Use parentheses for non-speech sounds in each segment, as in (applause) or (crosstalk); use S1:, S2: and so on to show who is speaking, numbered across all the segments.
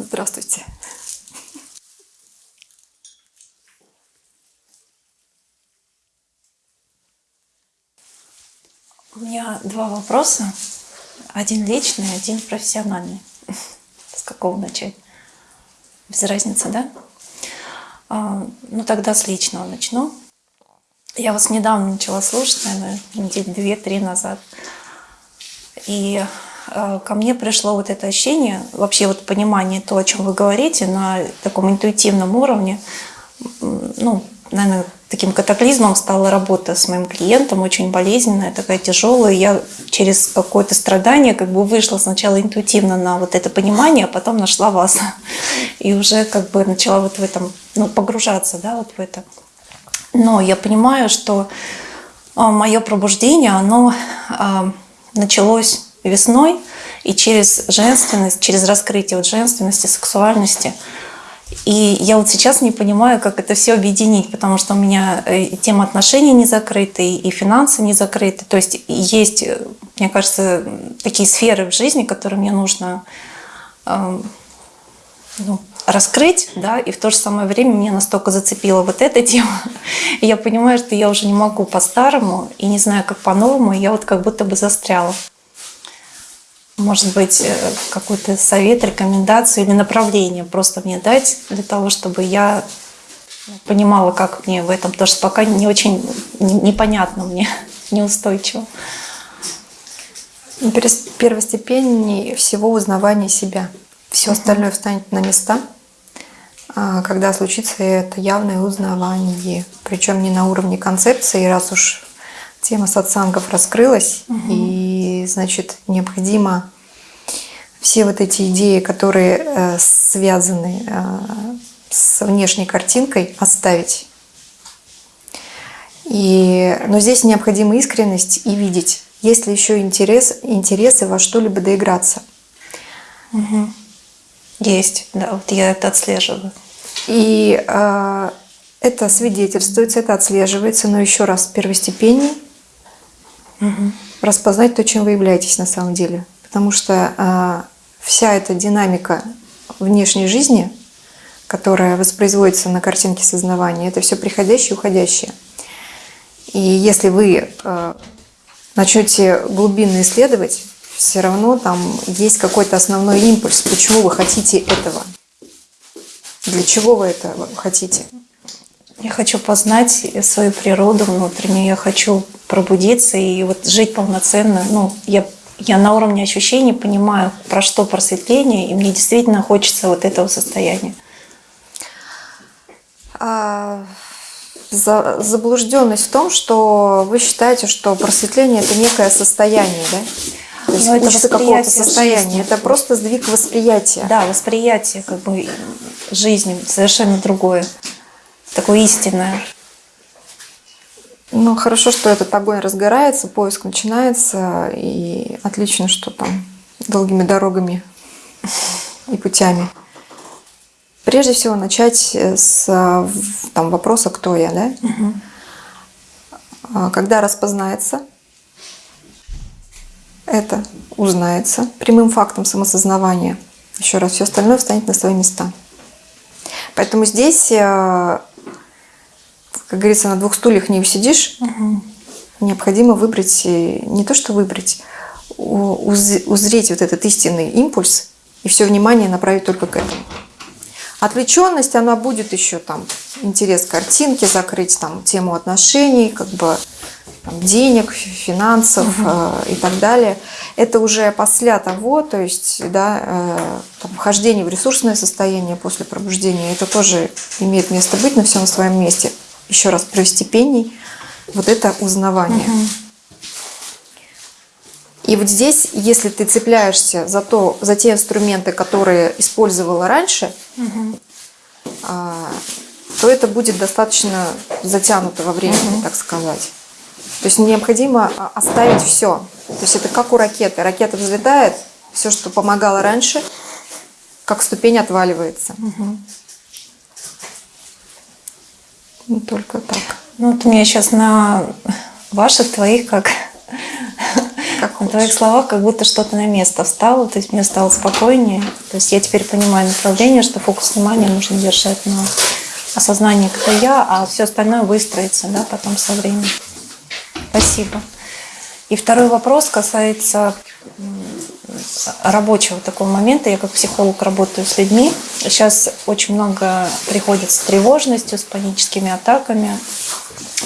S1: Здравствуйте.
S2: У меня два вопроса. Один личный, один профессиональный. С какого начать? Без разницы, да? А, ну, тогда с личного начну. Я вас недавно начала слушать, наверное, недели две-три назад. И ко мне пришло вот это ощущение, вообще вот понимание то, о чем вы говорите, на таком интуитивном уровне. Ну, наверное, таким катаклизмом стала работа с моим клиентом, очень болезненная, такая тяжелая. Я через какое-то страдание как бы вышла сначала интуитивно на вот это понимание, а потом нашла вас. (laughs) И уже как бы начала вот в этом, ну, погружаться, да, вот в это. Но я понимаю, что а, мое пробуждение, оно а, началось весной, и через женственность, через раскрытие вот женственности, сексуальности. И я вот сейчас не понимаю, как это все объединить, потому что у меня э, тема отношений не закрыта, и финансы не закрыты. То есть есть, э, мне кажется, такие сферы в жизни, которые мне нужно э, ну, раскрыть, да, и в то же самое время меня настолько зацепила вот эта тема, и (laughs) я понимаю, что я уже не могу по-старому, и не знаю, как по-новому, я вот как будто бы застряла. Может быть, э, какой-то совет, рекомендацию или направление просто мне дать для того, чтобы я понимала, как мне в этом, потому что пока не очень непонятно мне, (laughs) неустойчиво.
S1: Первостепеннее всего узнавание себя. Все остальное встанет на места – а, когда случится это явное узнавание. Причем не на уровне концепции, раз уж тема сатсангов раскрылась, угу. и значит необходимо все вот эти идеи, которые э, связаны э, с внешней картинкой, оставить. И, но здесь необходима искренность и видеть, есть ли еще интерес, интересы во что-либо доиграться.
S2: Угу. Есть, да, вот я это отслеживаю.
S1: И э, это свидетельствуется, это отслеживается, но еще раз первостепенней угу. распознать то, чем вы являетесь на самом деле. Потому что э, вся эта динамика внешней жизни, которая воспроизводится на картинке сознавания, это все приходящее и уходящее. И если вы э, начнете глубинно исследовать, все равно там есть какой-то основной импульс, почему вы хотите этого. Для чего вы это хотите?
S2: Я хочу познать свою природу внутреннюю, я хочу пробудиться и вот жить полноценно. Ну, я, я на уровне ощущений понимаю, про что просветление, и мне действительно хочется вот этого состояния.
S1: А, за, заблужденность в том, что вы считаете, что просветление – это некое состояние, да? То есть это учится какого-то состояния. Жизни. Это просто сдвиг восприятия.
S2: Да, восприятие как бы жизни совершенно другое. Такое истинное.
S1: Ну, хорошо, что этот огонь разгорается, поиск начинается, и отлично, что там долгими дорогами и путями. Прежде всего начать с там, вопроса «Кто я?», да? Угу. Когда распознается – это узнается прямым фактом самосознавания. Еще раз, все остальное встанет на свои места. Поэтому здесь, э, как говорится, на двух стульях не усидишь. Угу. Необходимо выбрать, э, не то что выбрать, узреть вот этот истинный импульс и все внимание направить только к этому. Отвлеченность, она будет еще там интерес к картинке закрыть, там тему отношений, как бы там, денег, финансов угу. э, и так далее. Это уже после того, то есть да, э, там, вхождение в ресурсное состояние после пробуждения, это тоже имеет место быть, но все на своем месте. Еще раз, первостепенней вот это узнавание. Угу. И вот здесь, если ты цепляешься за, то, за те инструменты, которые использовала раньше, угу. то это будет достаточно затянуто во времени, угу. так сказать. То есть необходимо оставить все. То есть это как у ракеты. Ракета взлетает, все, что помогало раньше, как ступень отваливается. Угу.
S2: Ну, только так. Ну вот у меня сейчас на ваших, твоих, как
S1: как
S2: В твоих словах как будто что-то на место встало, то есть мне стало спокойнее. То есть я теперь понимаю направление, что фокус внимания нужно держать на осознании, кто я, а все остальное выстроится да, потом со временем. Спасибо. И второй вопрос касается рабочего такого момента. Я как психолог работаю с людьми. Сейчас очень много приходит с тревожностью, с паническими атаками,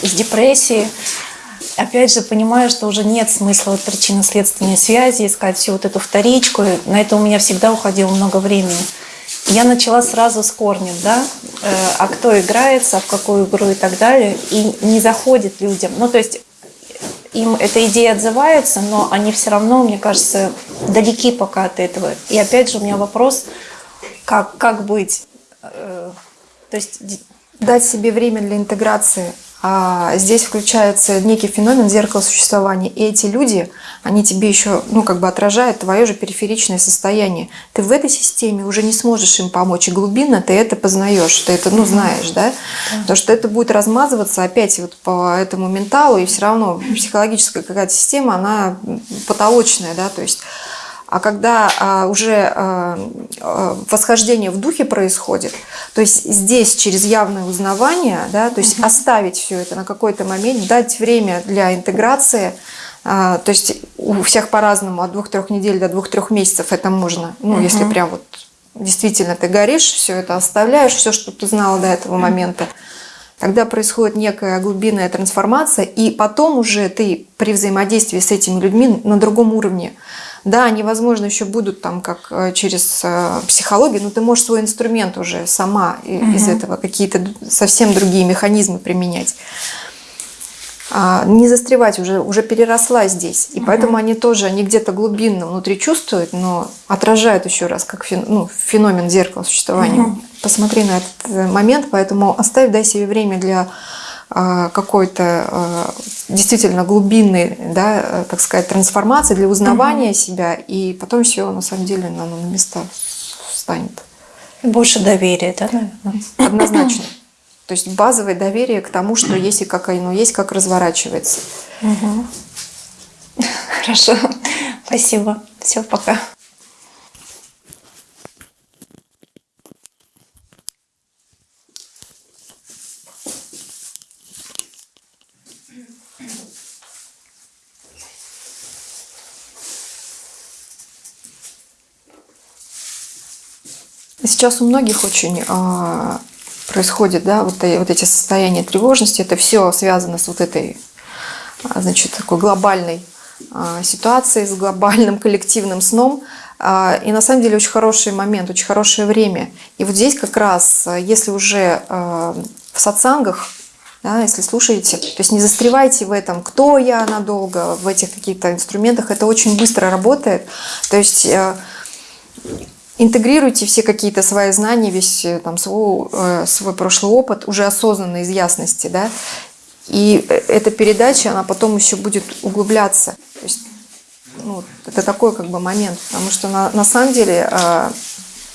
S2: с депрессией. Опять же, понимаю, что уже нет смысла вот причинно-следственной связи, искать всю вот эту вторичку. На это у меня всегда уходило много времени. Я начала сразу с корнем, да, э, а кто играется, а в какую игру и так далее, и не заходит людям. Ну, то есть им эта идея отзывается, но они все равно, мне кажется, далеки пока от этого. И опять же у меня вопрос, как, как быть? Э,
S1: то есть дать себе время для интеграции здесь включается некий феномен зеркала существования. И эти люди, они тебе еще, ну, как бы отражают твое же периферичное состояние. Ты в этой системе уже не сможешь им помочь. И глубинно ты это познаешь, ты это, ну, знаешь, да? да. Потому что это будет размазываться опять вот по этому менталу, и все равно психологическая какая-то система, она потолочная, да, то есть а когда а, уже а, а, восхождение в духе происходит, то есть здесь через явное узнавание, да, то есть угу. оставить все это на какой-то момент, дать время для интеграции, а, то есть у всех по-разному, от двух-трех недель до двух-трех месяцев это можно, ну, угу. если прям вот действительно ты горишь, все это оставляешь, все, что ты знала до этого момента, тогда происходит некая глубинная трансформация, и потом уже ты при взаимодействии с этими людьми на другом уровне – да, они, возможно, еще будут там как э, через э, психологию, но ты можешь свой инструмент уже сама угу. из этого какие-то совсем другие механизмы применять. А, не застревать уже, уже переросла здесь. И угу. поэтому они тоже, они где-то глубинно внутри чувствуют, но отражают еще раз, как фен, ну, феномен зеркала существования. Угу. Посмотри на этот э, момент, поэтому оставь, дай себе время для какой-то а, действительно глубинной, да, э, так сказать, трансформации для узнавания угу. себя, и потом все на самом деле на места встанет.
S2: Больше доверия, да, наверное?
S1: Однозначно. То есть базовое доверие к тому, что есть и как оно есть, как разворачивается.
S2: Угу. Хорошо. Спасибо. Все, пока.
S1: Сейчас у многих очень а, происходит, да, вот, вот эти состояния тревожности, это все связано с вот этой, а, значит, такой глобальной а, ситуацией, с глобальным коллективным сном. А, и на самом деле очень хороший момент, очень хорошее время. И вот здесь как раз, если уже а, в сатсангах, да, если слушаете, то есть не застревайте в этом, кто я надолго, в этих каких-то инструментах, это очень быстро работает. То есть э, интегрируйте все какие-то свои знания, весь э, там, свой, э, свой прошлый опыт уже осознанно, из ясности, да, и э, эта передача, она потом еще будет углубляться. То есть, ну, это такой как бы момент, потому что на, на самом деле, э,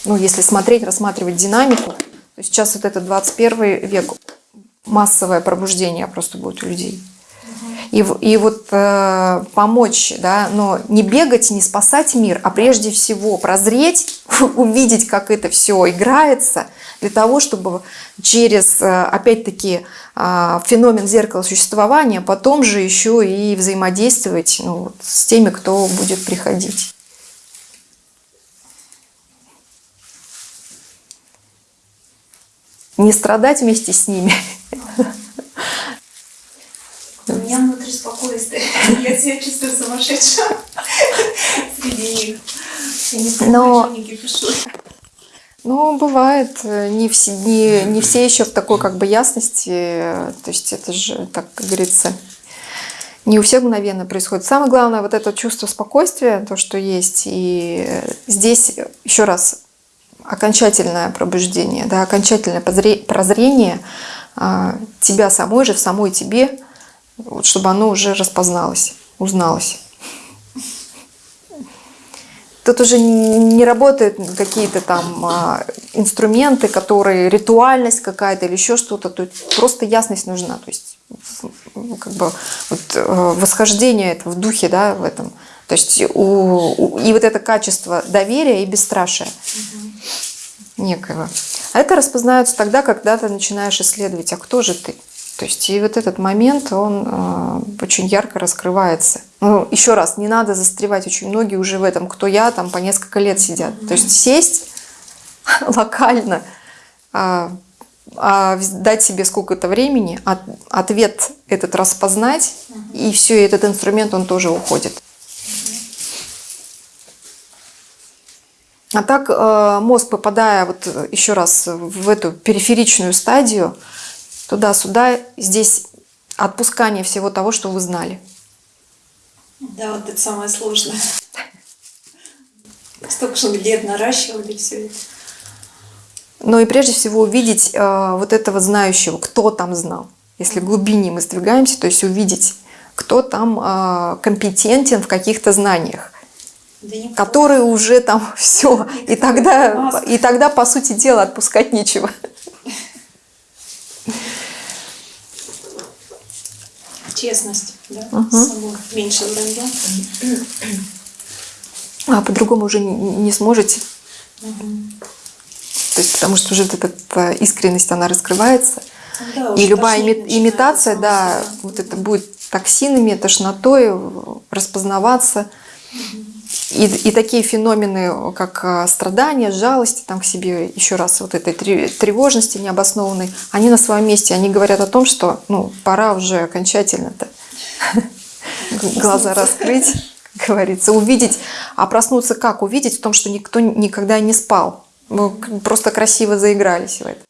S1: ну, если смотреть, рассматривать динамику, то сейчас вот этот 21 век, массовое пробуждение просто будет у людей и, и вот э, помочь, да, но не бегать, не спасать мир, а прежде всего прозреть, (laughs) увидеть, как это все играется, для того, чтобы через, э, опять-таки, э, феномен зеркала существования потом же еще и взаимодействовать ну, вот, с теми, кто будет приходить. Не страдать вместе с ними, (laughs)
S2: У меня внутри спокойствие. (laughs) Я себя чувствую сумасшедшим среди них. Я не Но... не кипишу.
S1: Ну, бывает, не все, не, не все еще в такой как бы ясности, то есть это же, так как говорится, не у всех мгновенно происходит. Самое главное, вот это чувство спокойствия, то, что есть, и здесь, еще раз, окончательное пробуждение, да, окончательное прозрение а, тебя самой же, в самой тебе, вот, чтобы оно уже распозналось, узналось. Тут уже не работают какие-то там а, инструменты, которые ритуальность какая-то или еще что-то. Тут просто ясность нужна. То есть ну, как бы вот, э, восхождение это в духе, да, в этом. То есть у, у- и вот это качество доверия и бесстрашия некоего. А это распознается тогда, когда ты начинаешь исследовать, а кто же ты? То есть и вот этот момент, он э, очень ярко раскрывается. Ну, еще раз, не надо застревать. Очень многие уже в этом, кто я, там по несколько лет сидят. То есть сесть (laughs) локально, а вз- дать себе сколько-то времени, от- ответ этот распознать, и все, этот инструмент, он тоже уходит. А так э, мозг, попадая вот э, еще раз в эту периферичную стадию, туда-сюда, здесь отпускание всего того, что вы знали.
S2: Да, вот это самое сложное. Столько же лет наращивали все это.
S1: Но и прежде всего увидеть э, вот этого знающего, кто там знал. Если глубине мы сдвигаемся, то есть увидеть, кто там э, компетентен в каких-то знаниях,
S2: Да
S1: которые уже там (laughs) все. И тогда, и тогда, по сути дела, отпускать нечего.
S2: Честность, да,
S1: Мгм.
S2: с собой. Меньше вранья.
S1: А по-другому уже не, сможете. То есть, потому что уже вот эта искренность, она раскрывается.
S2: Да,
S1: И любая ими- имитация, да,
S2: себя.
S1: вот это будет токсинами, тошнотой распознаваться. И, и такие феномены, как э, страдания, жалости там к себе, еще раз, вот этой тре- тревожности необоснованной, они на своем месте, они говорят о том, что ну, пора уже окончательно-то глаза раскрыть, как говорится, увидеть, а проснуться как? Увидеть в том, что никто никогда не спал. Мы просто красиво заигрались в это.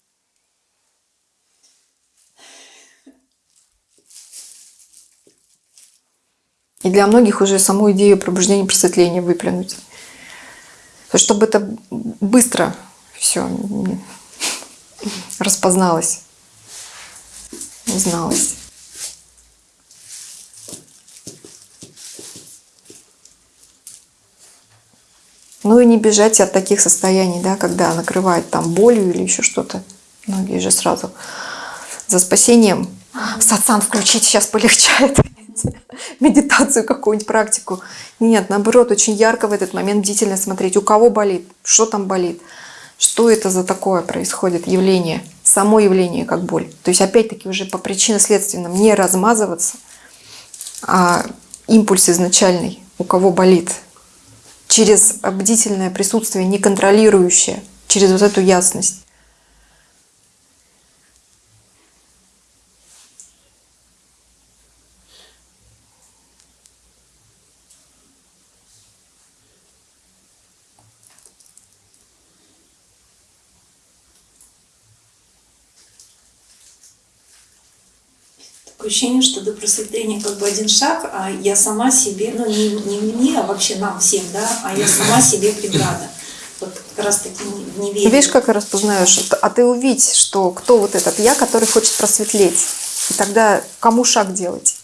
S1: И для многих уже саму идею пробуждения просветления выплюнуть. Чтобы это быстро все распозналось, узналось. Ну и не бежать от таких состояний, да, когда накрывает там болью или еще что-то. Многие же сразу за спасением. Сатсан включить, сейчас полегчает. (laughs) Медитацию какую-нибудь, практику. Нет, наоборот, очень ярко в этот момент бдительно смотреть, у кого болит, что там болит, что это за такое происходит явление, само явление как боль. То есть опять-таки уже по причинно-следственным не размазываться, а импульс изначальный, у кого болит, через бдительное присутствие, неконтролирующее, через вот эту ясность.
S2: Такое ощущение, что до просветления как бы один шаг, а я сама себе, ну не, не мне, а вообще нам всем, да, а я сама себе преграда. Вот как раз таки в неверии.
S1: Видишь, как распознаешь? А ты увидь, что кто вот этот я, который хочет просветлеть. И тогда кому шаг делать?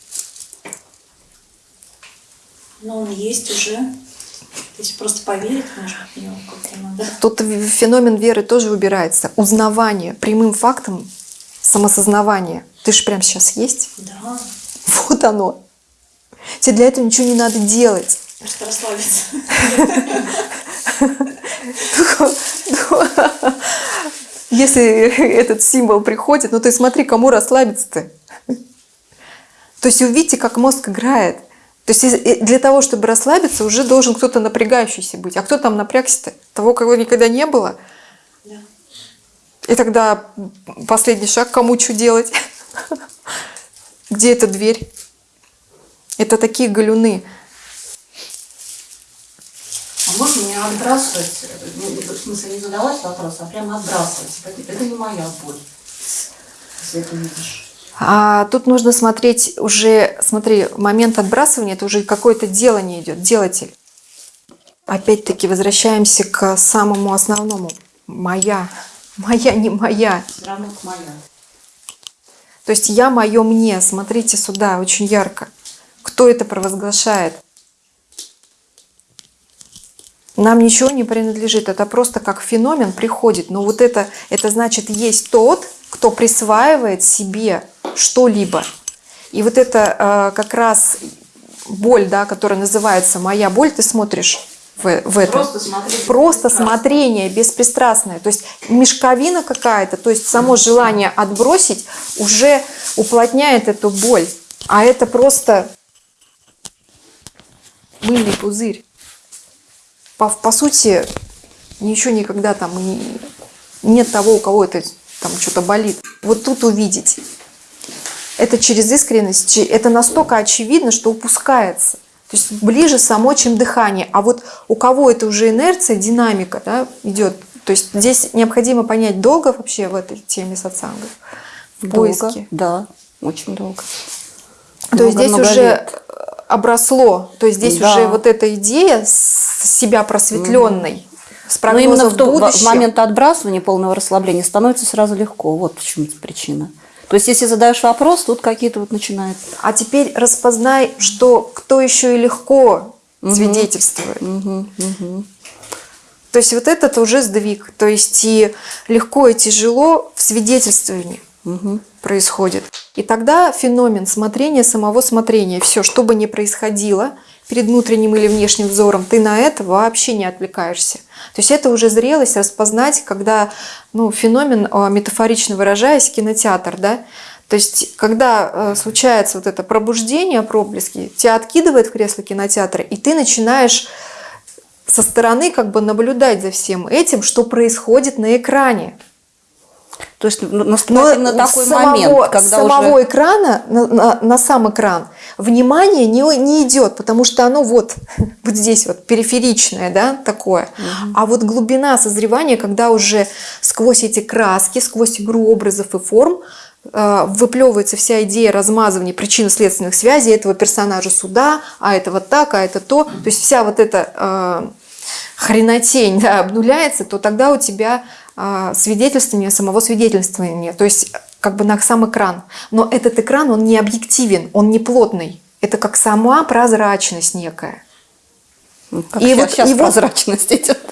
S2: Но он есть уже. То есть просто поверить, может в него как-то надо.
S1: Тут феномен веры тоже убирается. Узнавание прямым фактом, самосознавание. Ты же прямо сейчас есть.
S2: Да,
S1: Вот оно. Тебе для этого ничего не надо делать.
S2: просто расслабиться. (laughs)
S1: Если этот символ приходит, ну ты смотри, кому расслабиться-то. То есть увидите, как мозг играет. То есть если- для того, чтобы расслабиться, уже должен кто-то напрягающийся быть. А кто там напрягся-то? Того, кого никогда не было.
S2: Да.
S1: И тогда последний шаг, кому что делать? Где эта дверь? Это такие галюны.
S3: А можно не отбрасывать, в смысле не задавать вопрос, а прямо отбрасывать. Это, это не моя боль, если это видишь.
S1: А тут нужно смотреть уже, смотри, момент отбрасывания, это уже какое-то делание идет, делатель. Опять-таки возвращаемся к самому основному. Моя, моя, не моя.
S3: Все равно это моя.
S1: То есть я мое мне. Смотрите сюда, очень ярко. Кто это провозглашает? Нам ничего не принадлежит. Это просто как феномен приходит. Но вот это, это значит, есть тот, кто присваивает себе что-либо. И вот это э, как раз боль, да, которая называется «моя боль», ты смотришь в, в это.
S3: Просто смотреть
S1: Просто смотрение беспристрастное. То есть мешковина какая-то, то есть само желание отбросить уже уплотняет эту боль. А это просто мыльный пузырь. По, по сути, ничего никогда там и нет того, у кого это там что-то болит. Вот тут увидеть. Это через искренность, это настолько очевидно, что упускается. То есть ближе само, чем дыхание. А вот у кого это уже инерция, динамика да, идет. То есть здесь необходимо понять, долго вообще в этой теме сатсангов, в
S4: Долго,
S1: поиске.
S4: Да, очень долго.
S1: То есть здесь уже
S4: лет.
S1: обросло, то есть здесь
S4: Да.
S1: уже вот эта идея себя просветленной, с
S4: Но
S1: прогнозом
S4: именно в, то- в- момент отбрасывания полного расслабления становится сразу легко. Вот почему причина. То есть, если задаешь вопрос, тут какие-то вот начинают.
S1: А теперь распознай, что кто еще и легко свидетельствует.
S4: Мгм, мгм.
S1: То есть вот этот уже сдвиг. То есть и легко, и тяжело в свидетельствовании
S4: Мгм.
S1: происходит. И тогда феномен смотрения, самого смотрения, все, что бы ни происходило перед внутренним или внешним взором, ты на это вообще не отвлекаешься. То есть это уже зрелость распознать, когда ну, феномен, а, метафорично выражаясь, кинотеатр, да, то есть, когда э, случается вот это пробуждение, проблески, тебя откидывает в кресло кинотеатра, и ты начинаешь со стороны как бы наблюдать за всем этим, что происходит на экране.
S4: То есть ну, наступает именно такой
S1: самого,
S4: момент, когда
S1: с самого
S4: уже...
S1: экрана на, на- на сам экран внимание не, не идет, потому что оно вот, (laughs) вот здесь вот периферичное, да, такое. А вот глубина созревания, когда уже сквозь эти краски, сквозь игру образов и форм э, выплевывается вся идея размазывания причинно-следственных связей этого персонажа сюда, а это вот так, а это то. То есть вся вот эта э, хренотень да, обнуляется, то тогда у тебя а, свидетельствование самого свидетельствования, то есть как бы на сам экран. Но этот экран, он не объективен, он не плотный. Это как сама прозрачность некая.
S4: Как
S1: И вот-
S4: щас
S1: и вот-
S4: прозрачность идет. (laughs)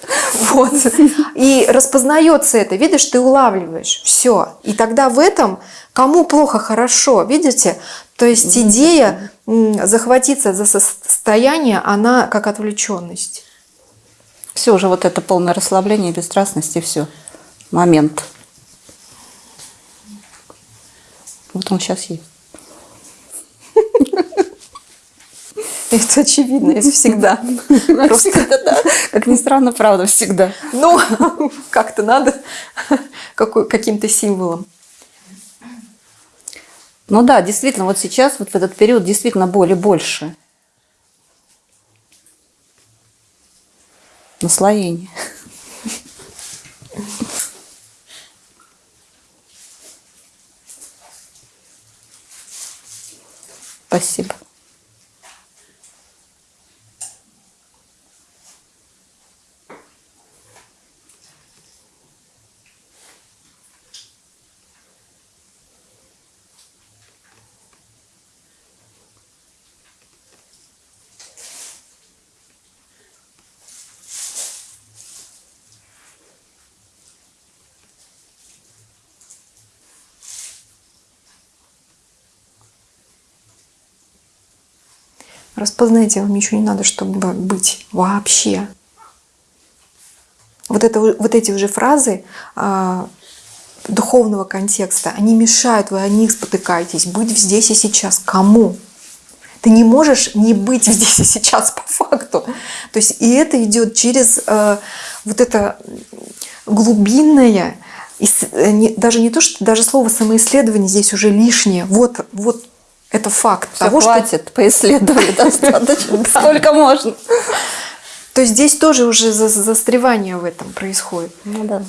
S1: Вот. И распознается это, видишь, ты улавливаешь. Все. И тогда в этом кому плохо, хорошо. Видите? То есть идея захватиться за состояние, она как отвлеченность.
S4: Все уже вот это полное расслабление, бесстрастность и все. Момент. Вот он сейчас есть. (laughs)
S1: Это очевидно, это всегда. Просто,
S4: Всегда, да. Как ни странно, правда, всегда.
S1: ну, (laughs) как-то надо (laughs) каким-то символом.
S4: Ну да, действительно, вот сейчас, вот в этот период, действительно боли больше. Наслоение. Спасибо.
S1: Распознайте, вам ничего не надо, чтобы быть вообще. Вот, это, вот эти уже фразы а, духовного контекста, они мешают, вы о них спотыкаетесь. Быть здесь и сейчас. Кому? Ты не можешь не быть здесь и сейчас по факту. То есть и это идет через э, вот это глубинное, э, не- даже не то, что даже слово самоисследование здесь уже лишнее. Вот, вот это факт
S4: Все,
S1: того, что
S4: хватит, поисследовали (laughs) достаточно, сколько можно.
S1: То есть здесь тоже уже за- застревание в этом происходит.
S4: Ну да.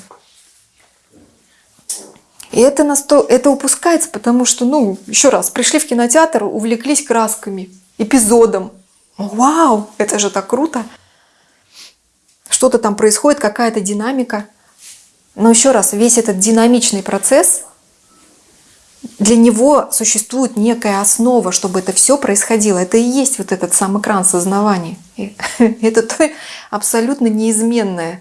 S1: И это, насто... это упускается, потому что, ну, еще раз, пришли в кинотеатр, увлеклись красками, эпизодом. Вау, это же так круто. Что-то там происходит, какая-то динамика. Но еще раз, весь этот динамичный процесс для него существует некая основа, чтобы это все происходило. Это и есть вот этот сам экран сознавания. (laughs) Это то абсолютно неизменное.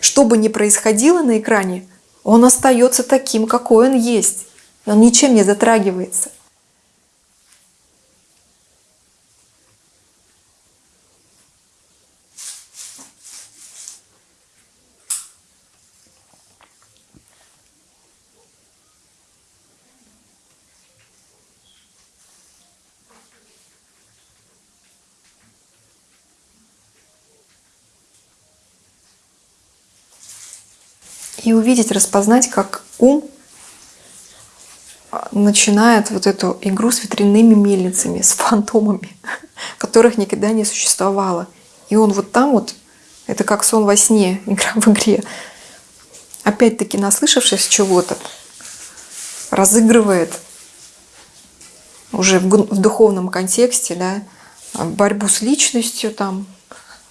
S1: Что бы ни происходило на экране, он остается таким, какой он есть. Он ничем не затрагивается. И увидеть, распознать, как ум начинает вот эту игру с ветряными мельницами, с фантомами, (laughs) которых никогда не существовало. И он вот там вот, это как сон во сне, (laughs) игра в игре, опять-таки наслышавшись чего-то, разыгрывает уже в, в духовном контексте, да, борьбу с личностью, там,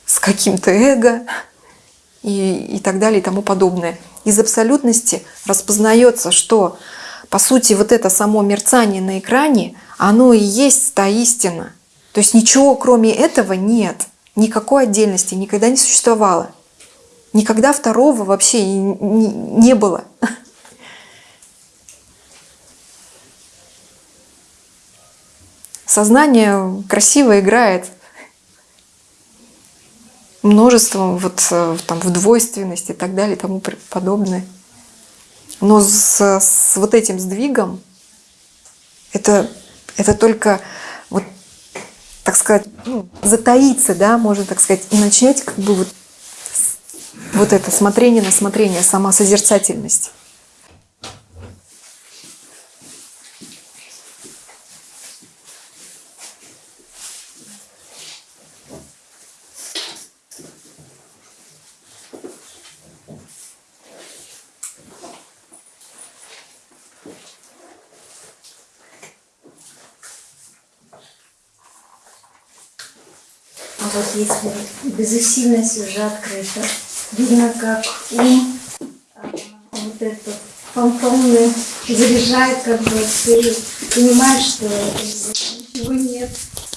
S1: с каким-то эго и, и так далее и тому подобное. Из абсолютности распознается, что по сути вот это само мерцание на экране, оно и есть та истина. То есть ничего кроме этого нет, никакой отдельности никогда не существовало. Никогда второго вообще не было. Сознание красиво играет множеством вот э, там в двойственности и так далее и тому подобное. Но с, с вот этим сдвигом это, это только вот, так сказать, ну, затаиться, да, можно так сказать, и начнете как бы вот, вот это смотрение на смотрение, сама созерцательность.
S5: Вот если безусильность уже открыта, видно, как ум а, вот этот фантомный заряжает, как бы ты понимаешь, что ничего нет.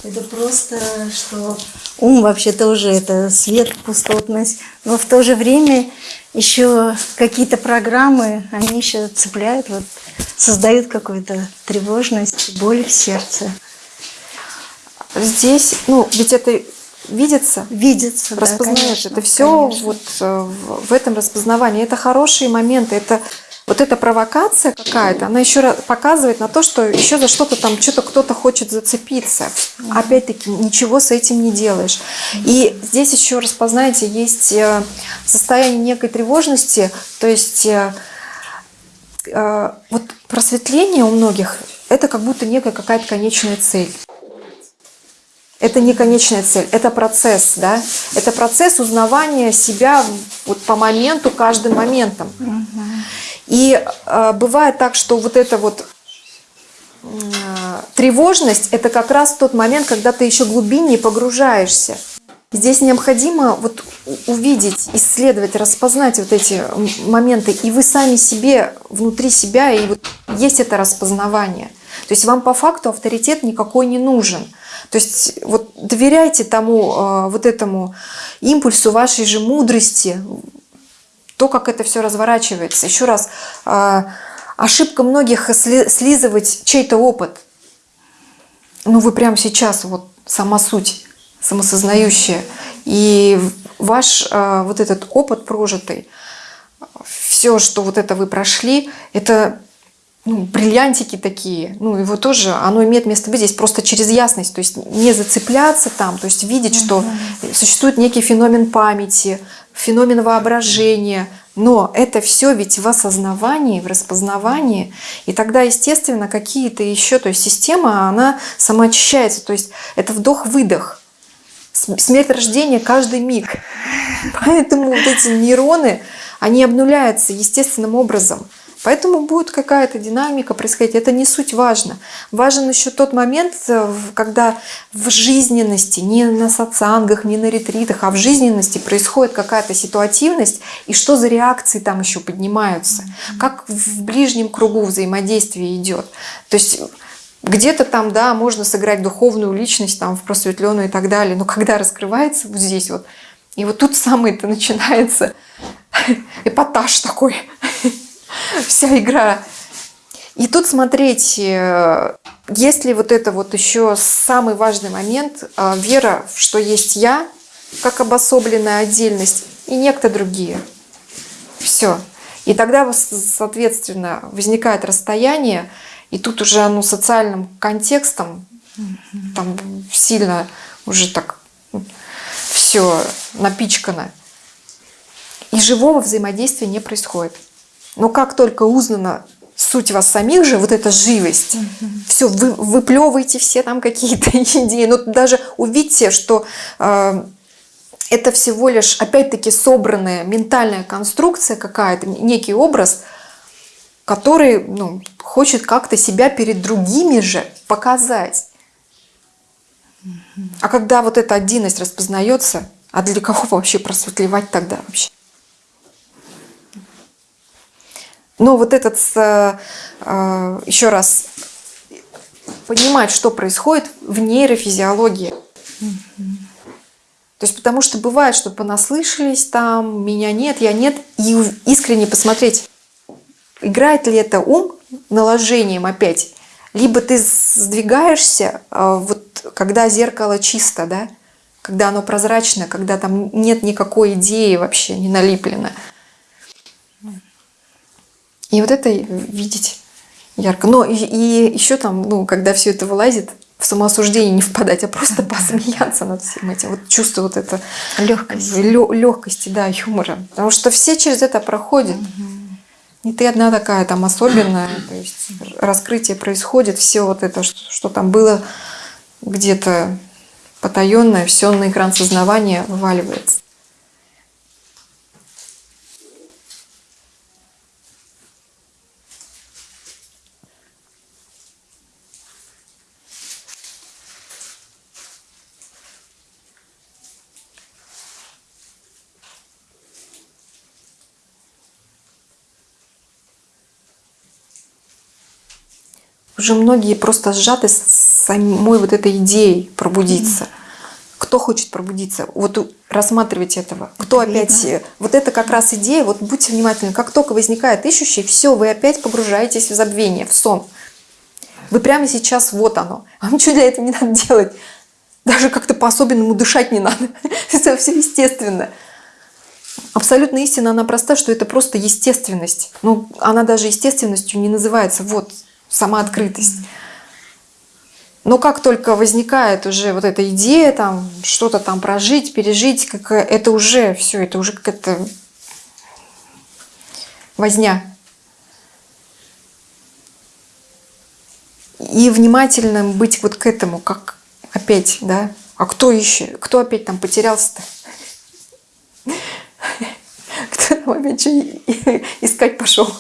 S5: Это просто, что ум вообще-то уже это свет, пустотность. Но в то же время еще какие-то программы, они еще цепляют, вот, создают какую-то тревожность, боль в сердце.
S1: Здесь, ну, ведь это видится,
S5: Видится, да,
S1: распознаешь.
S5: конечно,
S1: это все
S5: конечно.
S1: вот э, в этом распознавании. Это хорошие моменты. Это вот эта провокация какая-то, она еще раз показывает на то, что еще за что-то там что-то кто-то хочет зацепиться. Опять-таки ничего с этим не делаешь. И здесь еще распознаете, есть э, состояние некой тревожности, то есть э, вот просветление у многих это как будто некая какая-то конечная цель. Это не конечная цель, это процесс, да? Это процесс узнавания себя вот по моменту, каждым моментом. И э, бывает так, что вот эта вот э, тревожность, это как раз тот момент, когда ты еще глубиннее погружаешься. Здесь необходимо вот увидеть, исследовать, распознать вот эти моменты, и вы сами себе, внутри себя, и вот есть это распознавание. То есть вам по факту авторитет никакой не нужен. То есть вот доверяйте тому, э, вот этому импульсу вашей же мудрости, то, как это все разворачивается. Еще раз, э, ошибка многих сли- слизывать чей-то опыт. Ну, вы прямо сейчас, вот сама суть, самосознающая. И ваш э, вот этот опыт прожитый, все, что вот это вы прошли, это ну, бриллиантики такие, ну, его тоже, оно имеет место быть здесь просто через ясность, то есть не зацепляться там, то есть видеть, что существует некий феномен памяти, феномен воображения, но это все ведь в осознавании, в распознавании, и тогда, естественно, какие-то еще, то есть система, она самоочищается, то есть это вдох-выдох, смерть рождения каждый миг. (laughs) Поэтому вот эти нейроны, они обнуляются естественным образом. Поэтому будет какая-то динамика происходить. Это не суть важно. Важен еще тот момент, э, когда в жизненности, не на сатсангах, не на ретритах, а в жизненности происходит какая-то ситуативность, и что за реакции там еще поднимаются, как в ближнем кругу взаимодействие идет. То есть где-то там, да, можно сыграть духовную личность, там, в просветленную и так далее, но когда раскрывается вот здесь вот, и вот тут самое-то начинается (laughs) эпатаж такой, (laughs) вся игра. И тут смотреть, э, если вот это вот еще самый важный момент, э, вера, в что есть я, как обособленная отдельность, и некто другие. Все. И тогда, соответственно, возникает расстояние, и тут уже оно социальным контекстом там сильно уже так все напичкано. И живого взаимодействия не происходит. Но как только узнана суть вас самих же, вот эта живость, все, вы выплевываете все там какие-то (laughs) идеи. Но даже увидьте, что э, это всего лишь, опять-таки, собранная ментальная конструкция какая-то, некий образ, который ну, хочет как-то себя перед другими же показать. А когда вот эта отдельность распознается, а для кого вообще просветлевать тогда вообще? Но вот этот, э, э, еще раз, понимать, что происходит в нейрофизиологии. То есть потому что бывает, что понаслышались там, меня нет, я нет, и искренне посмотреть, играет ли это ум наложением опять, либо ты сдвигаешься, э, вот когда зеркало чисто, да, когда оно прозрачное, когда там нет никакой идеи вообще не налеплено. И вот это видеть ярко. Но и, и еще там, ну, когда все это вылазит, в самоосуждение не впадать, а просто (laughs) посмеяться над всем этим. Вот чувство вот это
S2: Легкость.
S1: легкости, да, юмора. Потому что все через это проходят. Не ты одна такая там особенная. (clears throat) То есть раскрытие происходит, все вот это, что, что там было где-то потаенное, все на экран сознавания вываливается. Уже многие просто сжаты с самой вот этой идеей пробудиться. Кто хочет пробудиться? Вот рассматривайте этого. Кто опять... э, Вот это как раз идея, вот будьте внимательны. Как только возникает ищущий, все, вы опять погружаетесь в забвение, в сон. Вы прямо сейчас, вот оно. А вам ничего для этого не надо делать. Даже как-то по-особенному дышать не надо. (laughs) Это все естественно. Абсолютно истина, она проста, что это просто естественность. Ну, она даже естественностью не называется. Вот, сама открытость. Но как только возникает уже вот эта идея, там, что-то там прожить, пережить, как, это уже все, это уже какая-то возня. И внимательным быть вот к этому, как опять, да, а кто еще, кто опять там потерялся-то? (laughs) Кто там опять что искать пошел?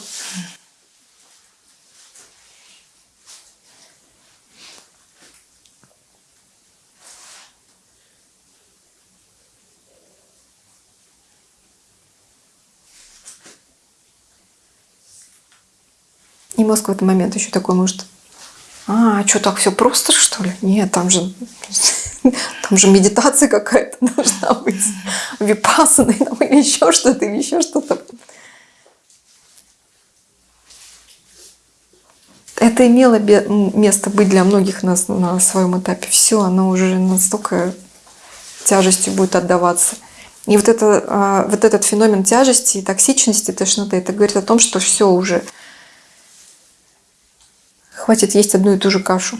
S1: И мозг в этот момент еще такой может, а, что так все просто, что ли? Нет, там же, (laughs) там же медитация какая-то (laughs) должна быть, випассаны, там, или еще что-то, или еще что-то. Это имело место быть для многих на, с- на своем этапе. Все, оно уже настолько тяжестью будет отдаваться. И вот, это, а, вот этот феномен тяжести, токсичности, тошноты, это говорит о том, что все уже хватит есть одну и ту же кашу.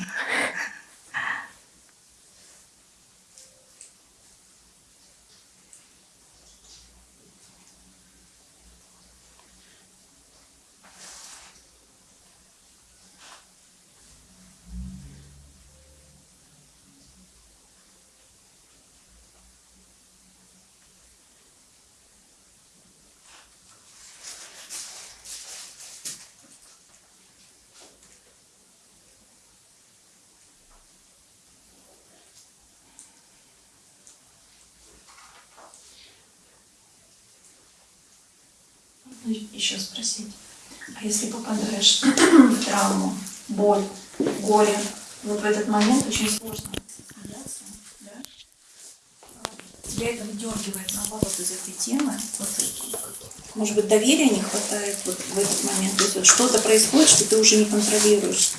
S2: Доверия не хватает вот в этот момент. То есть вот что-то происходит, что ты уже не контролируешь.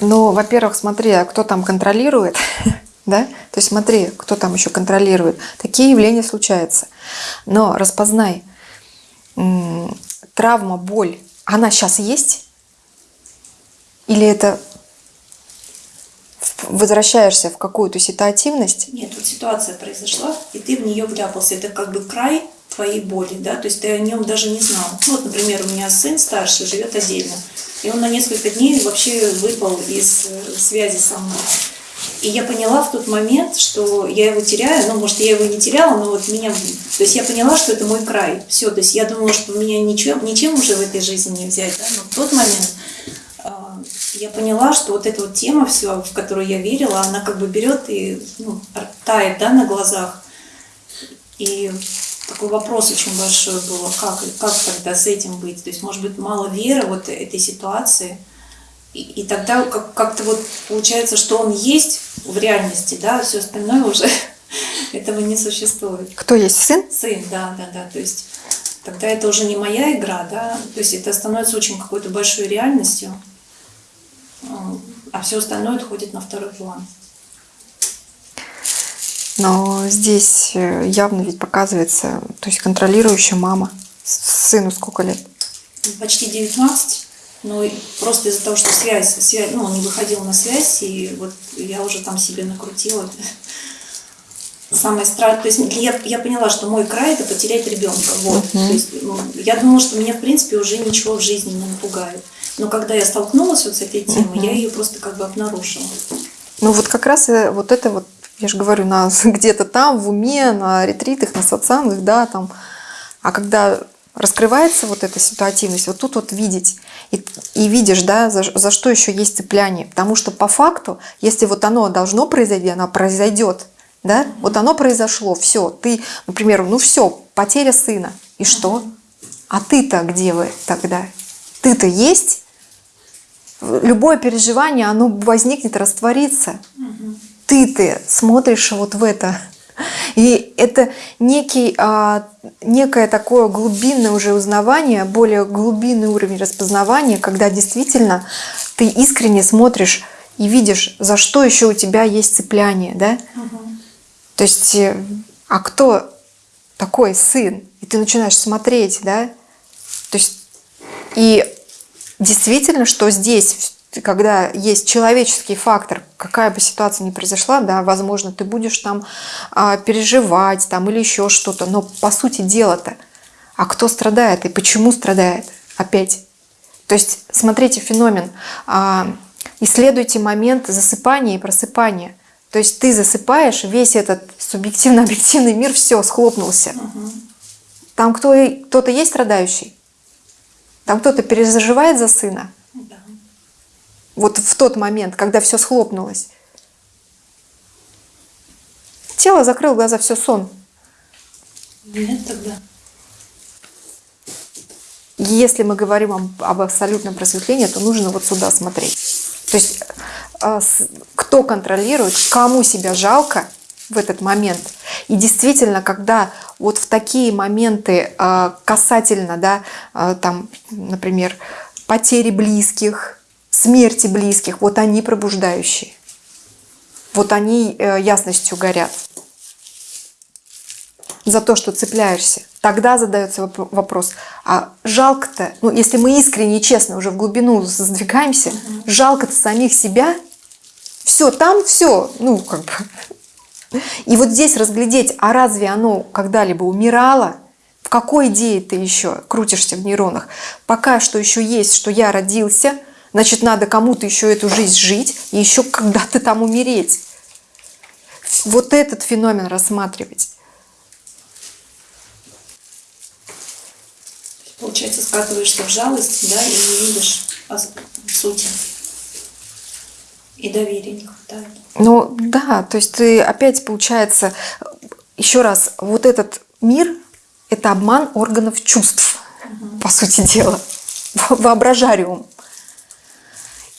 S1: Ну, во-первых, смотри, а кто там контролирует, (laughs) да? То есть смотри, кто там еще контролирует. Такие явления случаются. Но распознай, травма, боль, она сейчас есть? Или это возвращаешься в какую-то ситуативность?
S2: Нет, вот ситуация произошла, и ты в нее вляпался. Это как бы край твоей боли, да, то есть ты о нем даже не знал. Ну, вот, например, у меня сын старший живет отдельно, и он на несколько дней вообще выпал из э, связи со мной. И я поняла в тот момент, что я его теряю, ну, может, я его не теряла, но вот меня... То есть я поняла, что это мой край. Все, то есть я думала, что меня ничем, ничем уже в этой жизни не взять, да, но в тот момент а, я поняла, что вот эта вот тема все, в которую я верила, она как бы берет и ну, тает да, на глазах. И такой вопрос очень большой был, а как, как тогда с этим быть? То есть, может быть, мало веры вот этой ситуации. И, и тогда как, как-то вот получается, что он есть в реальности, да, все остальное уже (laughs) этого не существует.
S1: Кто есть сын?
S2: Сын, да, да, да. То есть тогда это уже не моя игра, да. То есть это становится очень какой-то большой реальностью, а все остальное отходит на второй план.
S1: Но здесь э, явно ведь показывается, то есть контролирующая мама. Сыну сколько лет?
S2: Почти 19, но просто из-за того, что связь, связь, ну, он не выходил на связь, и вот я уже там себе накрутила. (laughs) Самое страшное, то есть я, я поняла, что мой край это потерять ребенка. Вот. То есть, ну, я думала, что меня в принципе уже ничего в жизни не напугает. Но когда я столкнулась вот с этой темой, я ее просто как бы обнаружила.
S1: Ну вот как раз э, вот это вот, я же говорю, на, (laughs) где-то там, в уме, на ретритах, на сатсангах, да, там. А когда раскрывается вот эта ситуативность, вот тут вот видеть. И, и видишь, да, за, за что еще есть цепляние. Потому что по факту, если вот оно должно произойти, оно произойдет. Да? Вот оно произошло, все. Ты, например, ну все, потеря сына. И что? А ты-то где вы тогда? Ты-то есть? Любое переживание, оно возникнет, растворится. Ты ты смотришь вот в это. И это некий, а, некое такое глубинное уже узнавание, более глубинный уровень распознавания, когда действительно ты искренне смотришь и видишь, за что еще у тебя есть цепляние, да? То есть, э, а кто такой сын? И ты начинаешь смотреть, да? То есть, и действительно, что здесь, когда есть человеческий фактор, какая бы ситуация ни произошла, да, возможно, ты будешь там а, переживать там или еще что-то, но по сути дела-то, а кто страдает и почему страдает опять? То есть смотрите феномен, а, исследуйте момент засыпания и просыпания. То есть ты засыпаешь, весь этот субъективно-объективный мир, все, схлопнулся. Там кто, кто-то есть страдающий? Там кто-то перезаживает за сына? Вот в тот момент, когда все схлопнулось. Тело закрыл глаза, все сон.
S2: Нет тогда.
S1: Если мы говорим об, об абсолютном просветлении, то нужно вот сюда смотреть. То есть а, кто контролирует, кому себя жалко в этот момент. И действительно, когда вот в такие моменты а, касательно, да, а, там, например, потери близких, смерти близких, вот они пробуждающие. Вот они э, ясностью горят за то, что цепляешься. Тогда задается воп- вопрос, а жалко-то, ну если мы искренне и честно уже в глубину сдвигаемся, жалко-то самих себя, все, там все, ну как бы. И вот здесь разглядеть, а разве оно когда-либо умирало? В какой идее ты еще крутишься в нейронах? Пока что еще есть, что я родился, значит, надо кому-то еще эту жизнь жить и еще когда-то там умереть. Вот этот феномен рассматривать.
S2: Получается, скатываешься в жалость, да, и не видишь сути. И доверия не хватает.
S1: Ну да, то есть ты опять получается, еще раз, вот этот мир, это обман органов чувств, по сути дела, воображариум.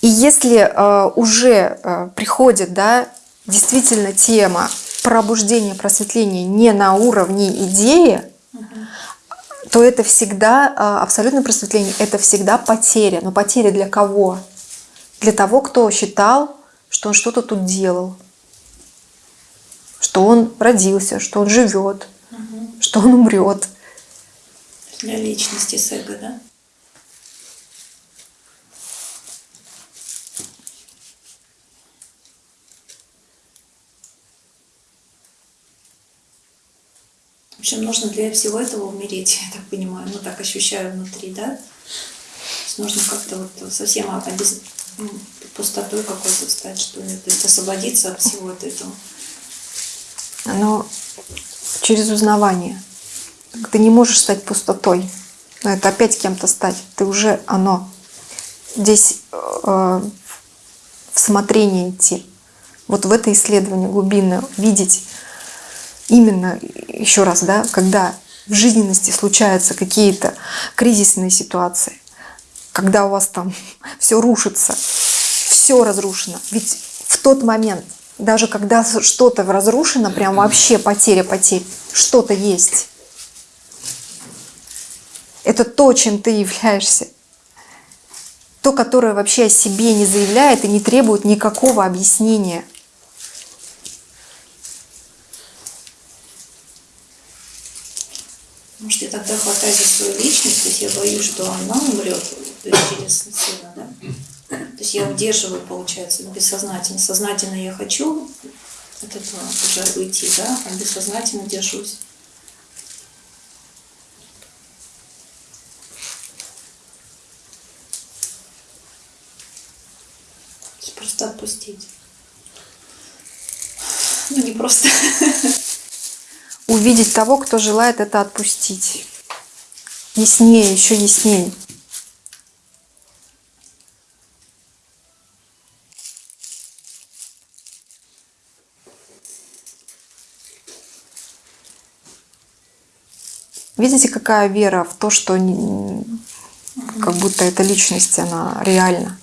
S1: И если э, уже э, приходит, да, действительно тема пробуждения, просветления не на уровне идеи, то это всегда, э, абсолютное просветление, это всегда потеря. Но потеря для кого? Для того, кто считал, что он что-то тут делал, что он родился, что он живет, что он умрет.
S2: Для личности с эго, да? В общем, нужно для всего этого умереть, я так понимаю, ну так ощущаю внутри, да? То есть нужно как-то вот совсем обез... ну, пустотой какой-то стать, что ли, то есть освободиться от всего от этого.
S1: Но через узнавание. Ты не можешь стать пустотой. Но это опять кем-то стать. Ты уже оно. Здесь э, в смотрение идти. Вот в это исследование глубинное видеть именно, еще раз, да, когда в жизненности случаются какие-то кризисные ситуации, когда у вас там (laughs) все рушится, все разрушено. Ведь в тот момент, даже когда что-то разрушено, прям вообще потеря потерь, что-то есть. Это то, чем ты являешься. То, которое вообще о себе не заявляет и не требует никакого объяснения.
S2: Может, я тогда хватаюсь за свою личность, то есть я боюсь, что она умрет, то есть через сына, да? То есть я удерживаю, получается, бессознательно. Сознательно я хочу от этого уже уйти, да, а бессознательно держусь. Просто отпустить. Ну, не просто.
S1: Увидеть того, кто желает это отпустить. Яснее, еще яснее. Видите, какая вера в то, что как будто эта личность, она реальна.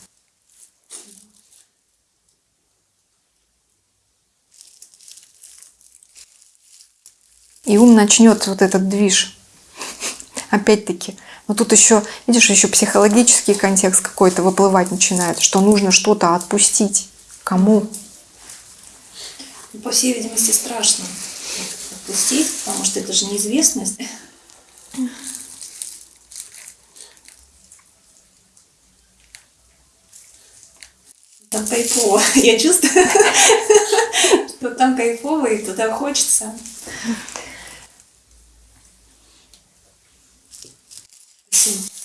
S1: И ум начнет вот этот движ. (laughs) Опять-таки. Но тут еще, видишь, еще психологический контекст какой-то выплывать начинает, что нужно что-то отпустить. Кому?
S2: Ну, По всей видимости, страшно отпустить, потому что это же неизвестность. Там кайфово. (laughs) Я чувствую, (laughs) что там кайфово и туда хочется. Спасибо.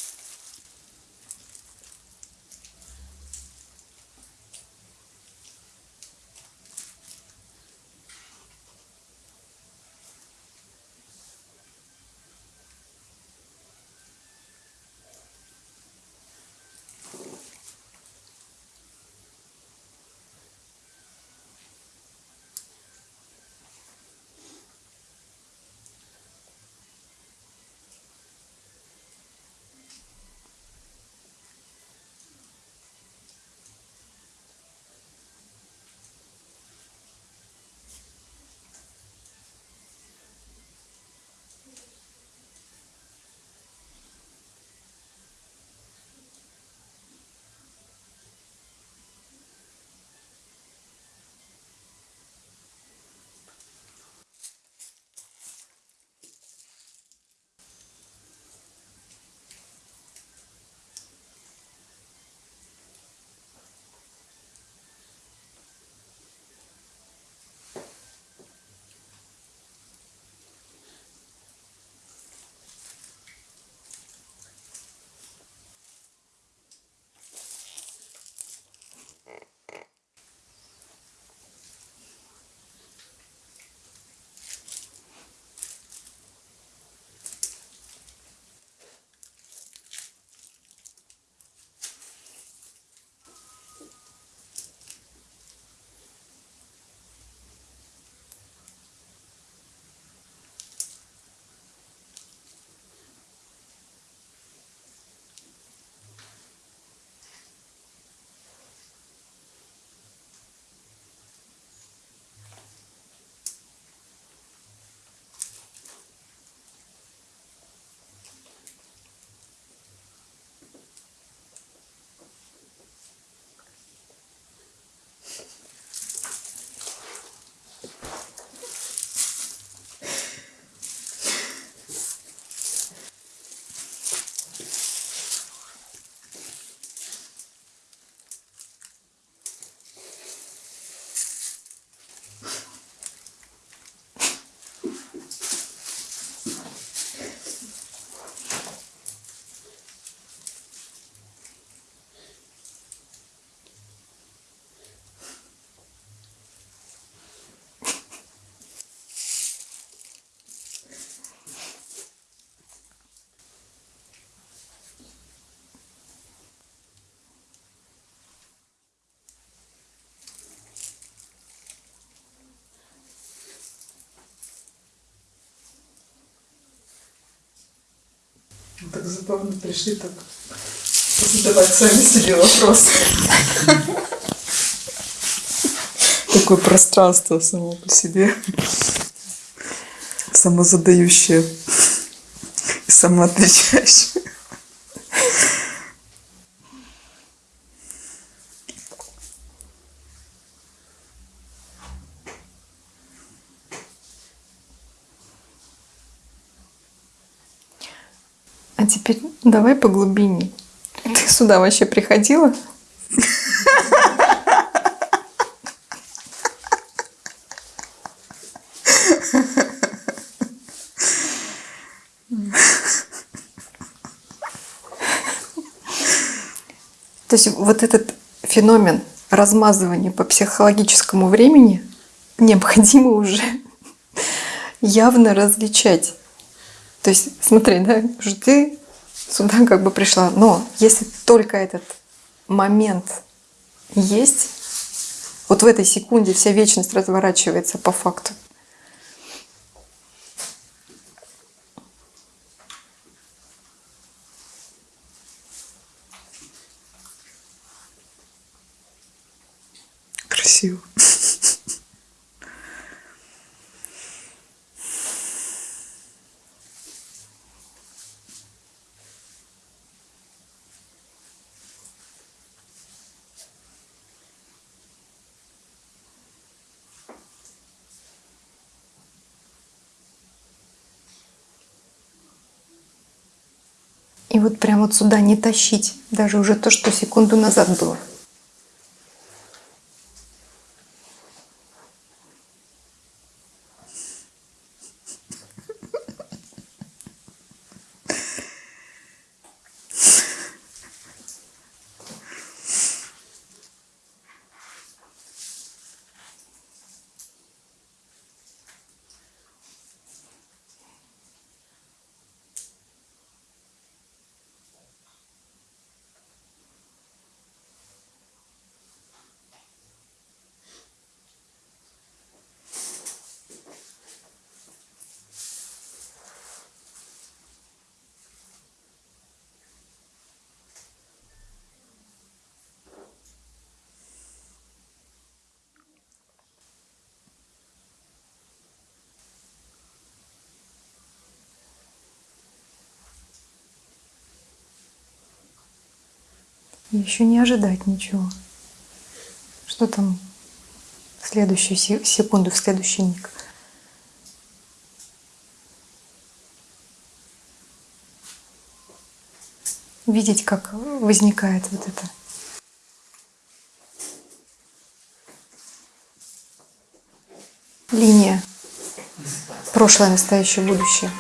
S6: Так забавно пришли так задавать сами себе вопросы. Такое пространство само по себе. Самозадающее и самоотвечающее.
S1: А теперь давай по глубине. Ты сюда вообще приходила? То есть вот этот феномен размазывания по психологическому времени необходимо уже явно различать. То есть, смотри, да, ты сюда как бы пришла, но если только этот момент есть, вот в этой секунде вся вечность разворачивается по факту.
S6: Красиво.
S1: И вот прям вот сюда не тащить даже уже то, что секунду назад было. И еще не ожидать ничего. Что там в следующую се- секунду, в следующий миг. Видеть, как возникает вот это. Линия. Прошлое, настоящее, будущее.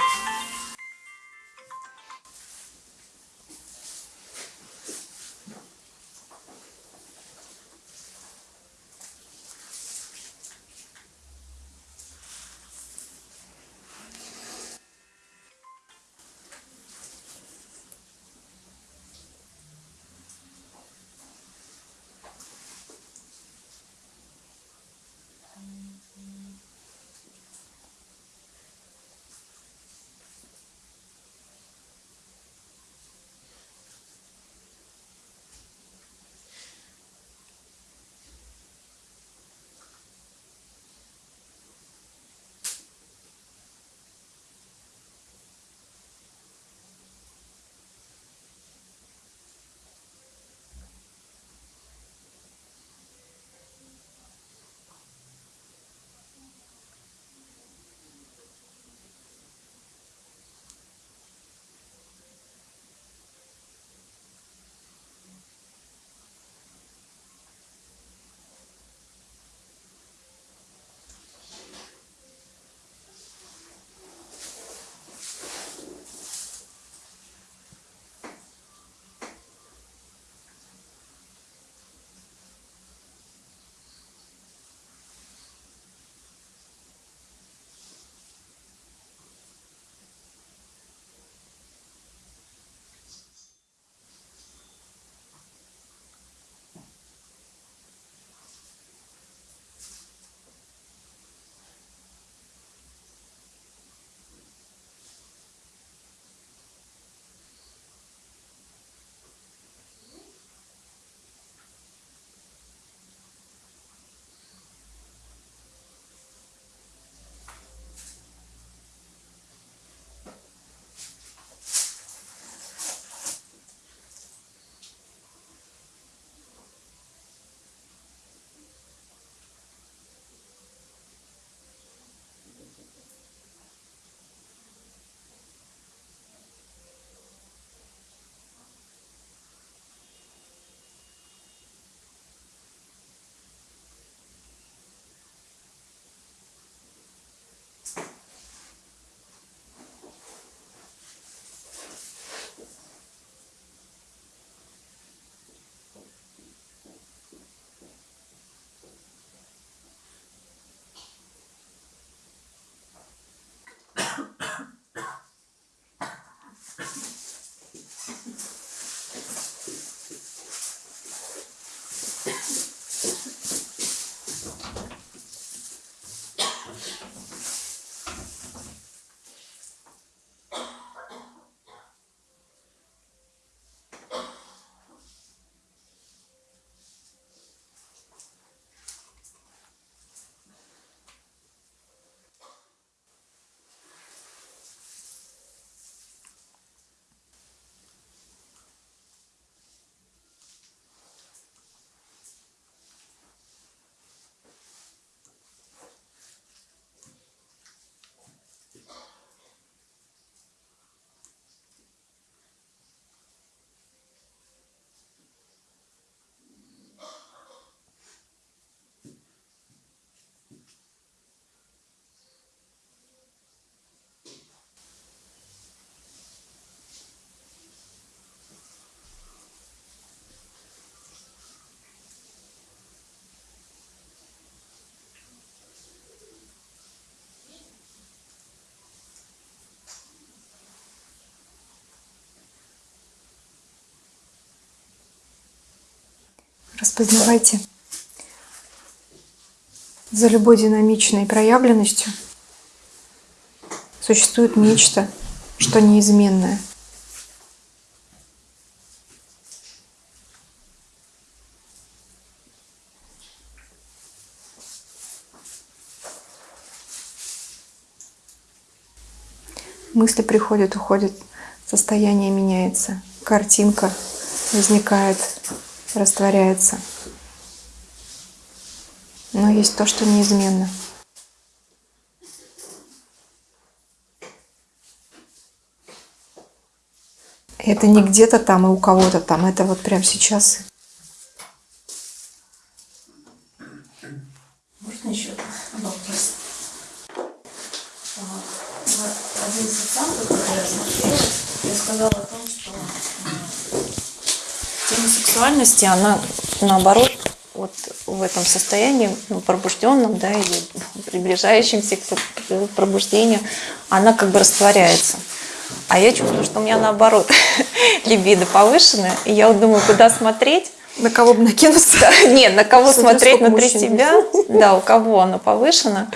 S1: Распознавайте. За любой динамичной проявленностью существует нечто, что неизменное. Мысли приходят, уходят, состояние меняется, картинка возникает, растворяется. Но есть то, что неизменно. Это не где-то там и у кого-то там, это вот прямо сейчас.
S2: Можно еще вопрос? А, в Один сатсан, который я смотрела, я сказала о том, что э, тема сексуальности, она наоборот вот в этом состоянии ну, пробужденном, да, или приближающемся к пробуждению, она как бы растворяется. А я чувствую, что у меня наоборот (laughs) либидо повышенное, и я вот думаю, куда смотреть,
S1: На кого бы накинуться?
S2: нет, на кого
S1: Смотря
S2: смотреть внутри
S1: мужчин
S2: себя, да, у кого оно повышено.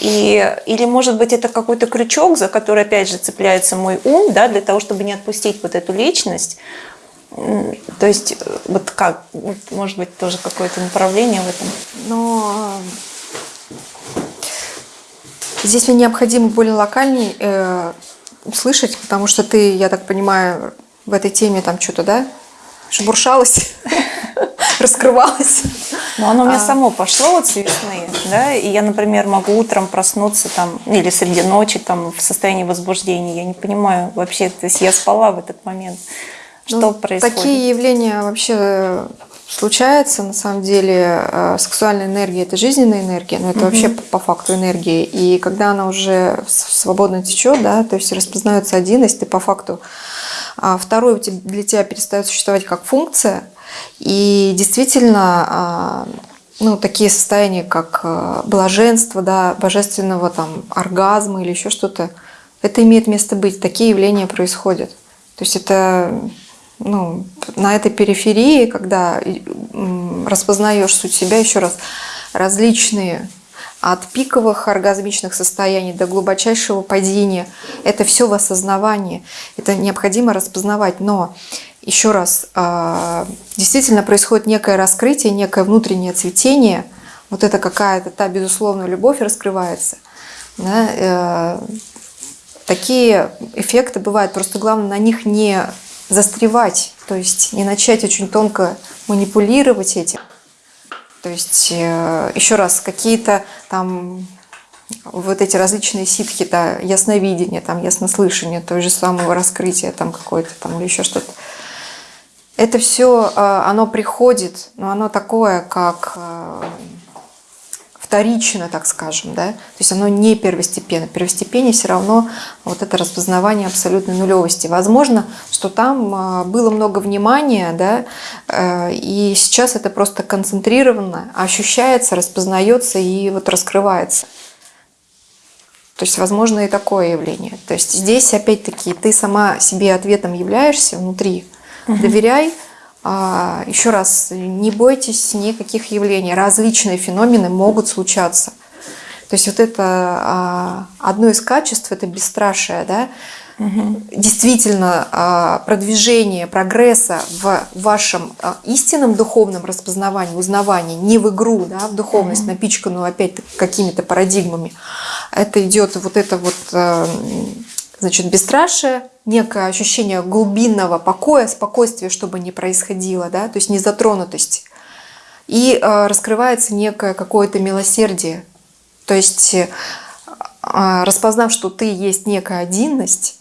S2: И, или, может быть, это какой-то крючок, за который, опять же, цепляется мой ум, да, для того, чтобы не отпустить вот эту личность. То есть, э, вот как, вот, может быть, тоже какое-то направление в этом.
S1: Но э, здесь мне необходимо более локальней э, услышать, потому что ты, я так понимаю, в этой теме там что-то, да, шебуршалась, (laughs) раскрывалась.
S2: Но оно у меня
S1: А.
S2: само пошло вот с весны, да, и я, например, могу утром проснуться там, или среди ночи там в состоянии возбуждения, я не понимаю вообще, то есть я спала в этот момент, что
S1: Ну,
S2: происходит?
S1: Такие явления вообще случаются, на самом деле. Э, Сексуальная энергия – это жизненная энергия, но это вообще по, по факту энергия. И когда она уже свободно течет, да, то есть распознается один, если ты по факту а второй для тебя перестает существовать как функция. И действительно, а, ну, такие состояния, как а, блаженство, да, божественного там оргазма или еще что-то, это имеет место быть. Такие явления происходят. То есть это ну, на этой периферии, когда распознаешь суть себя, еще раз, различные от пиковых оргазмичных состояний до глубочайшего падения. Это все в осознавании. Это необходимо распознавать. Но еще раз, а, действительно происходит некое раскрытие, некое внутреннее цветение. Вот это какая-то та безусловная любовь раскрывается. Да, э, такие эффекты бывают. Просто главное на них не застревать, то есть не начать очень тонко манипулировать этим. То есть, э, еще раз, какие-то там вот эти различные ситхи, да, ясновидение, там, яснослышание, то же самое раскрытие там какое-то там или еще что-то. Это все, оно приходит, но оно такое, как э, вторично, так скажем, да, то есть оно не первостепенно. Первостепенно все равно вот это распознавание абсолютной нулевости. Возможно, что там а, было много внимания, да, э, и сейчас это просто концентрированно ощущается, распознается и вот раскрывается. То есть, возможно, и такое явление. То есть здесь, опять-таки, ты сама себе ответом являешься внутри. Доверяй. А, Еще раз, не бойтесь никаких явлений. Различные феномены могут случаться. То есть вот это а, одно из качеств, это бесстрашие, да? Действительно, а, продвижение прогресса в вашем истинном духовном распознавании, узнавании, не в игру, да, в духовность, напичканную опять какими-то парадигмами, это идет вот это вот э, значит, бесстрашие, некое ощущение глубинного покоя, спокойствия, чтобы не происходило, да, то есть незатронутость. И э, раскрывается некое какое-то милосердие. То есть, э, а, распознав, что ты есть некая одинность,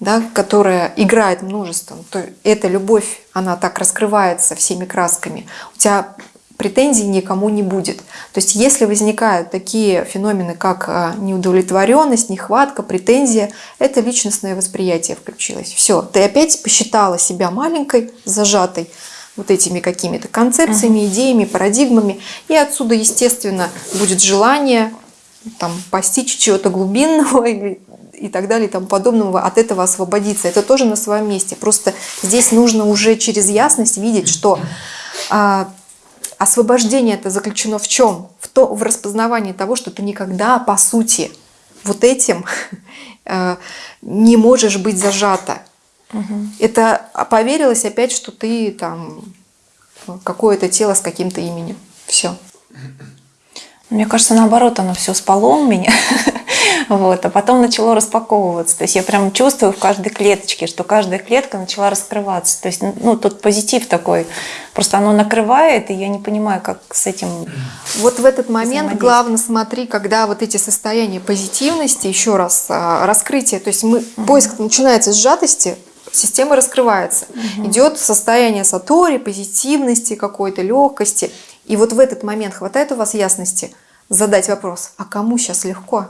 S1: да, которая играет множеством, то эта любовь, она так раскрывается всеми красками. У тебя претензий никому не будет. То есть если возникают такие феномены, как а, неудовлетворенность, нехватка, претензия, это личностное восприятие включилось. Все, ты опять посчитала себя маленькой, зажатой вот этими какими-то концепциями, идеями, парадигмами, и отсюда, естественно, будет желание там, постичь чего-то глубинного (laughs) или и так далее и тому подобного, от этого освободиться. Это тоже на своем месте. Просто здесь нужно уже через ясность видеть, что а, освобождение это заключено в чем? В, то, в распознавании того, что ты никогда, по сути, вот этим (laughs) э, не можешь быть зажата. Это поверилось опять, что ты там какое-то тело с каким-то именем. Все.
S2: Мне кажется, наоборот, оно все спало у меня, (laughs) вот, а потом начало распаковываться. То есть я прям чувствую в каждой клеточке, что каждая клетка начала раскрываться. То есть, ну, тут позитив такой. Просто оно накрывает, и я не понимаю, как с этим...
S1: Вот в этот момент главное смотри, когда вот эти состояния позитивности, еще раз, а, раскрытие, то есть мы, поиск начинается с сжатости, система раскрывается. Идет состояние сатори, позитивности какой-то, легкости. И вот в этот момент хватает у вас ясности задать вопрос, а кому сейчас легко?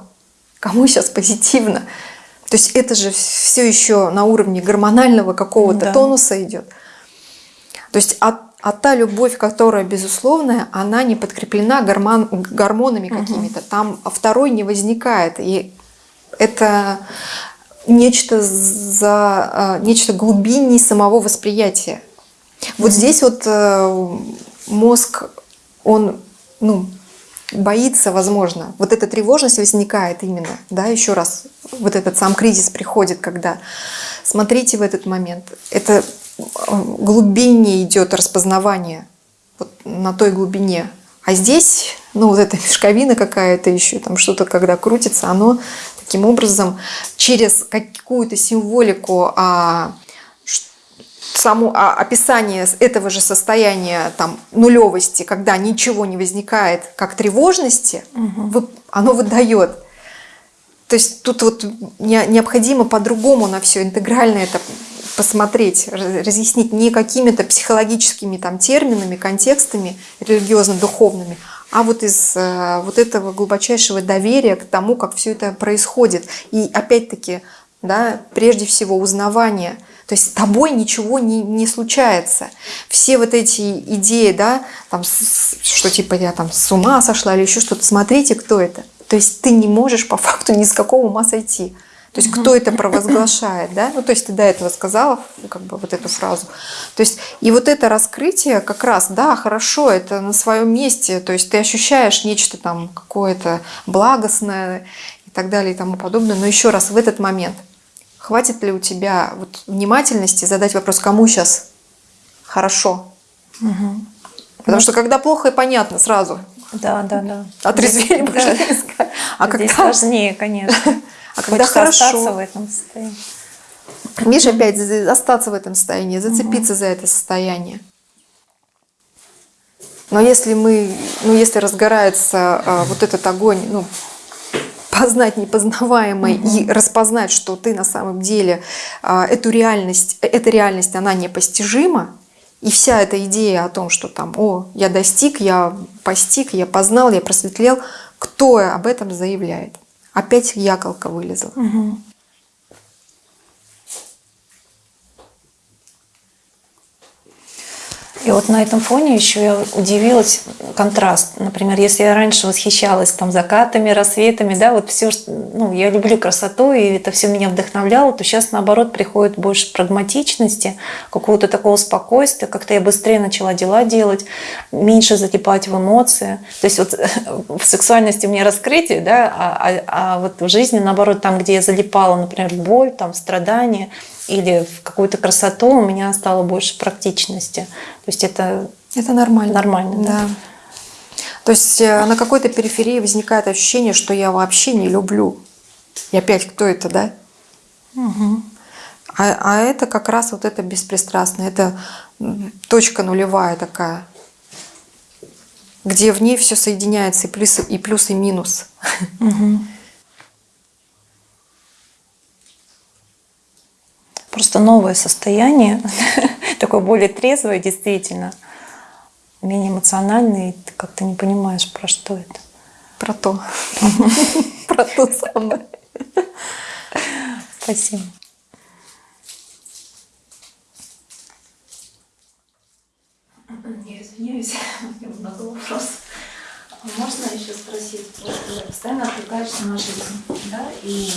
S1: Кому сейчас позитивно? То есть это же все еще на уровне гормонального какого-то
S2: Да.
S1: тонуса идет. То есть а, а та любовь, которая безусловная, она не подкреплена гормон, гормонами какими-то. Там второй не возникает. И это нечто, за, э, нечто глубиннее самого восприятия. Вот здесь вот э, мозг, он ну, боится, возможно. Вот эта тревожность возникает именно, да, еще раз, вот этот сам кризис приходит, когда смотрите в этот момент, это глубиннее идет распознавание вот на той глубине. А здесь, ну вот эта мешковина какая-то еще, там что-то когда крутится, оно таким образом через какую-то символику а, само а, описание этого же состояния там нулевости, когда ничего не возникает, как тревожности, вы- оно выдает. То есть тут вот не- необходимо по-другому на все интегрально это посмотреть, раз- разъяснить не какими-то психологическими там терминами, контекстами религиозно-духовными, а вот из э, вот этого глубочайшего доверия к тому, как все это происходит. И опять-таки, да, прежде всего узнавание. То есть с тобой ничего не, не случается. Все вот эти идеи, да, там, что типа я там с ума сошла или еще что-то, смотрите, кто это. То есть ты не можешь по (laughs) факту ни с какого ума сойти. То есть кто это провозглашает, да? Ну, то есть ты до этого сказала как бы вот эту фразу. То есть и вот это раскрытие как раз, да, хорошо, это на своем месте. То есть ты ощущаешь нечто там какое-то благостное и так далее и тому подобное. Но еще раз, в этот момент хватит ли у тебя вот внимательности задать вопрос, кому сейчас хорошо? Потому что когда плохо и понятно сразу,
S2: Да, да, да.
S1: отрезвели
S2: Здесь- да.
S1: А
S2: Здесь
S1: когда
S2: сложнее, конечно.
S1: А когда
S2: Хочется
S1: хорошо?
S2: остаться в этом состоянии.
S1: Видишь, опять остаться в этом состоянии, зацепиться за это состояние. Но если мы, ну если разгорается а, вот этот огонь, ну познать непознаваемое и распознать, что ты на самом деле а, эту реальность, эта реальность, она непостижима, и вся эта идея о том, что там, о, я достиг, я постиг, я познал, я просветлел, кто об этом заявляет? Опять яколка вылезла.
S2: И вот на этом фоне еще я удивилась контраст. Например, если я раньше восхищалась там закатами, рассветами, да, вот все, ну, я люблю красоту, и это все меня вдохновляло, то сейчас наоборот приходит больше прагматичности, какого-то такого спокойствия, как-то я быстрее начала дела делать, меньше затипать в эмоции. То есть вот (laughs) в сексуальности у меня раскрытие, да, а, а- а вот в жизни наоборот, там, где я залипала, например, боль, там, страдания, или в какую-то красоту у меня стало больше практичности. То есть это
S1: Это нормально.
S2: Нормально, да.
S1: То есть э, на какой-то периферии возникает ощущение, что я вообще не люблю. И опять, кто это, да? А, а это как раз вот это беспристрастное, это точка нулевая такая, где в ней все соединяется, и плюс, и плюс, и минус.
S2: Просто новое состояние, (laughs) такое более трезвое действительно, менее эмоциональное, и ты как-то не понимаешь, про что это.
S1: Про то. (laughs) Про то самое.
S2: Спасибо.
S7: Я извиняюсь, (laughs) у меня много вопросов. Можно еще спросить, вот ты постоянно отвлекаешься на жизнь, да, и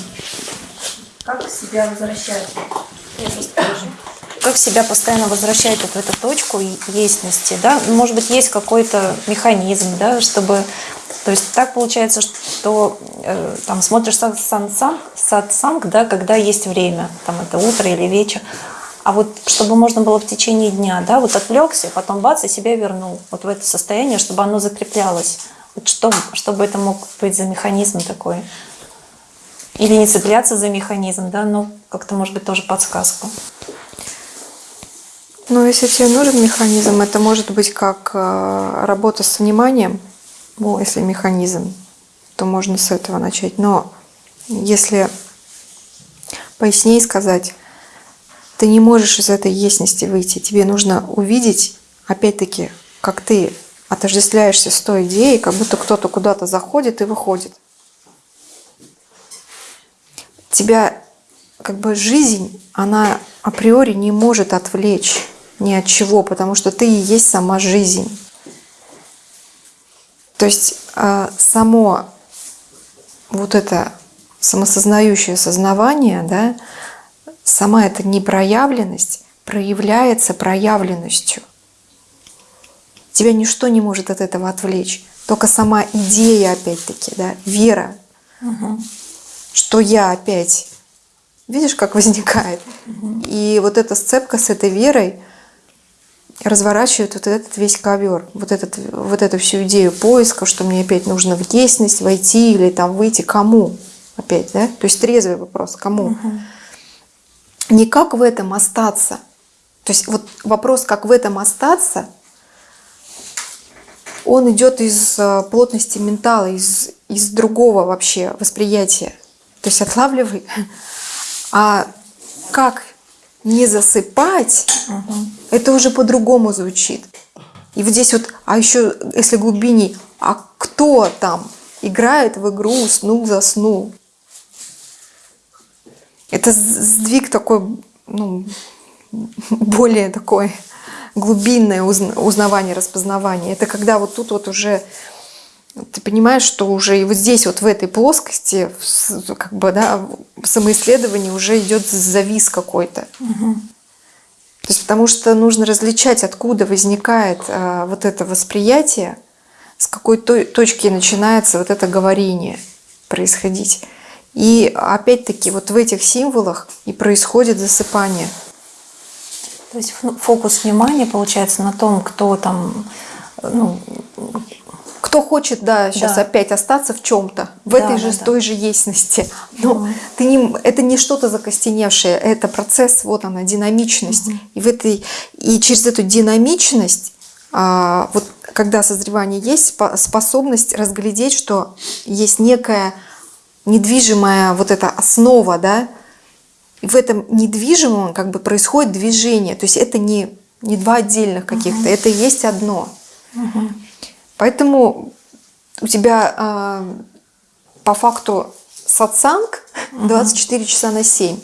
S7: как себя возвращать?
S2: Как себя постоянно возвращать вот в эту точку и- естности, да? Может быть, есть какой-то механизм, да, чтобы... То есть так получается, что э, там смотришь сат- сатсанг, сатсанг, да, когда есть время, там это утро или вечер, а вот чтобы можно было в течение дня, да, вот отвлекся, потом бац, и себя вернул вот в это состояние, чтобы оно закреплялось. Вот что, чтобы это мог быть за механизм такой? Или не цепляться за механизм, да, но как-то, может быть, тоже подсказку.
S1: Но если тебе нужен механизм, это может быть как э, работа с вниманием, ну, если механизм, то можно с этого начать. Но если пояснее сказать, ты не можешь из этой ясности выйти. Тебе нужно увидеть, опять-таки, как ты отождествляешься с той идеей, как будто кто-то куда-то заходит и выходит. Тебя как бы жизнь, она априори не может отвлечь ни от чего, потому что ты и есть сама жизнь. То есть э, само вот это самосознающее сознавание, да, сама эта непроявленность проявляется проявленностью. Тебя ничто не может от этого отвлечь. Только сама идея, опять-таки, да, вера, что я опять. Видишь, как возникает? И вот эта сцепка с этой верой разворачивает вот этот весь ковер, вот, этот, вот эту всю идею поиска, что мне опять нужно в ясность войти или там выйти кому опять, да? То есть трезвый вопрос, кому? Не как в этом остаться. То есть вот вопрос, как в этом остаться, он идет из э, плотности ментала, из, из другого вообще восприятия. То есть отлавливай. А как не засыпать, это уже по-другому звучит. И вот здесь вот, а еще, если глубинней, а кто там играет в игру, уснул, заснул? Это сдвиг такой, ну, более такой глубинное узн- узнавание, распознавание. Это когда вот тут вот уже ты понимаешь, что уже и вот здесь вот в этой плоскости как бы да в самоисследовании уже идет завис какой-то. То есть потому что нужно различать, откуда возникает э, вот это восприятие, с какой то- точки начинается вот это говорение происходить. И опять-таки вот в этих символах и происходит засыпание.
S2: То есть фокус внимания получается на том, кто там, ну,
S1: Кто хочет, да, сейчас
S2: Да.
S1: опять остаться в чем-то, в
S2: Да,
S1: этой
S2: да,
S1: же
S2: да.
S1: той же ясности. Но ты не, это не что-то закостеневшее, это процесс, вот она, динамичность. И в этой и через эту динамичность, а, вот когда созревание есть, спо- способность разглядеть, что есть некая недвижимая вот эта основа, да, и в этом недвижимом как бы происходит движение. То есть это не, не два отдельных каких-то, это и есть одно. Поэтому у тебя а, по факту сатсанг 24 часа на 7.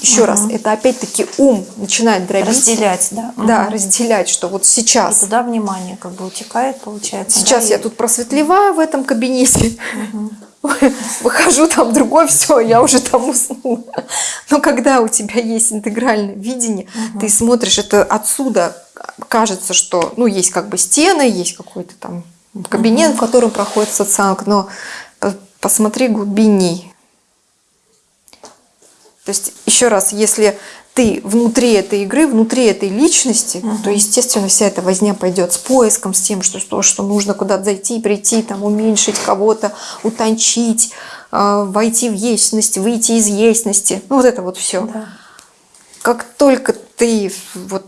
S1: Еще раз, это опять-таки ум начинает дробить.
S2: разделять, да?
S1: Да,
S2: Мгм.
S1: разделять, что вот
S2: И
S1: сейчас.
S2: туда внимание как бы утекает, получается.
S1: Сейчас
S2: да,
S1: я
S2: и-
S1: тут просветлеваю в этом кабинете. (laughs) Выхожу там другой, все, я уже там уснула. Но когда у тебя есть интегральное видение, ты смотришь это отсюда, кажется, что ну есть как бы стены, есть какой-то там кабинет, в котором проходит сатсанг, но по- посмотри глубинней. То есть, еще раз, если ты внутри этой игры, внутри этой личности, то, естественно, вся эта возня пойдет с поиском, с тем, что, что, что нужно куда-то зайти, прийти, там, уменьшить кого-то, утончить, э, войти в естность, выйти из естности. Ну, вот это вот все.
S2: Да.
S1: Как только ты вот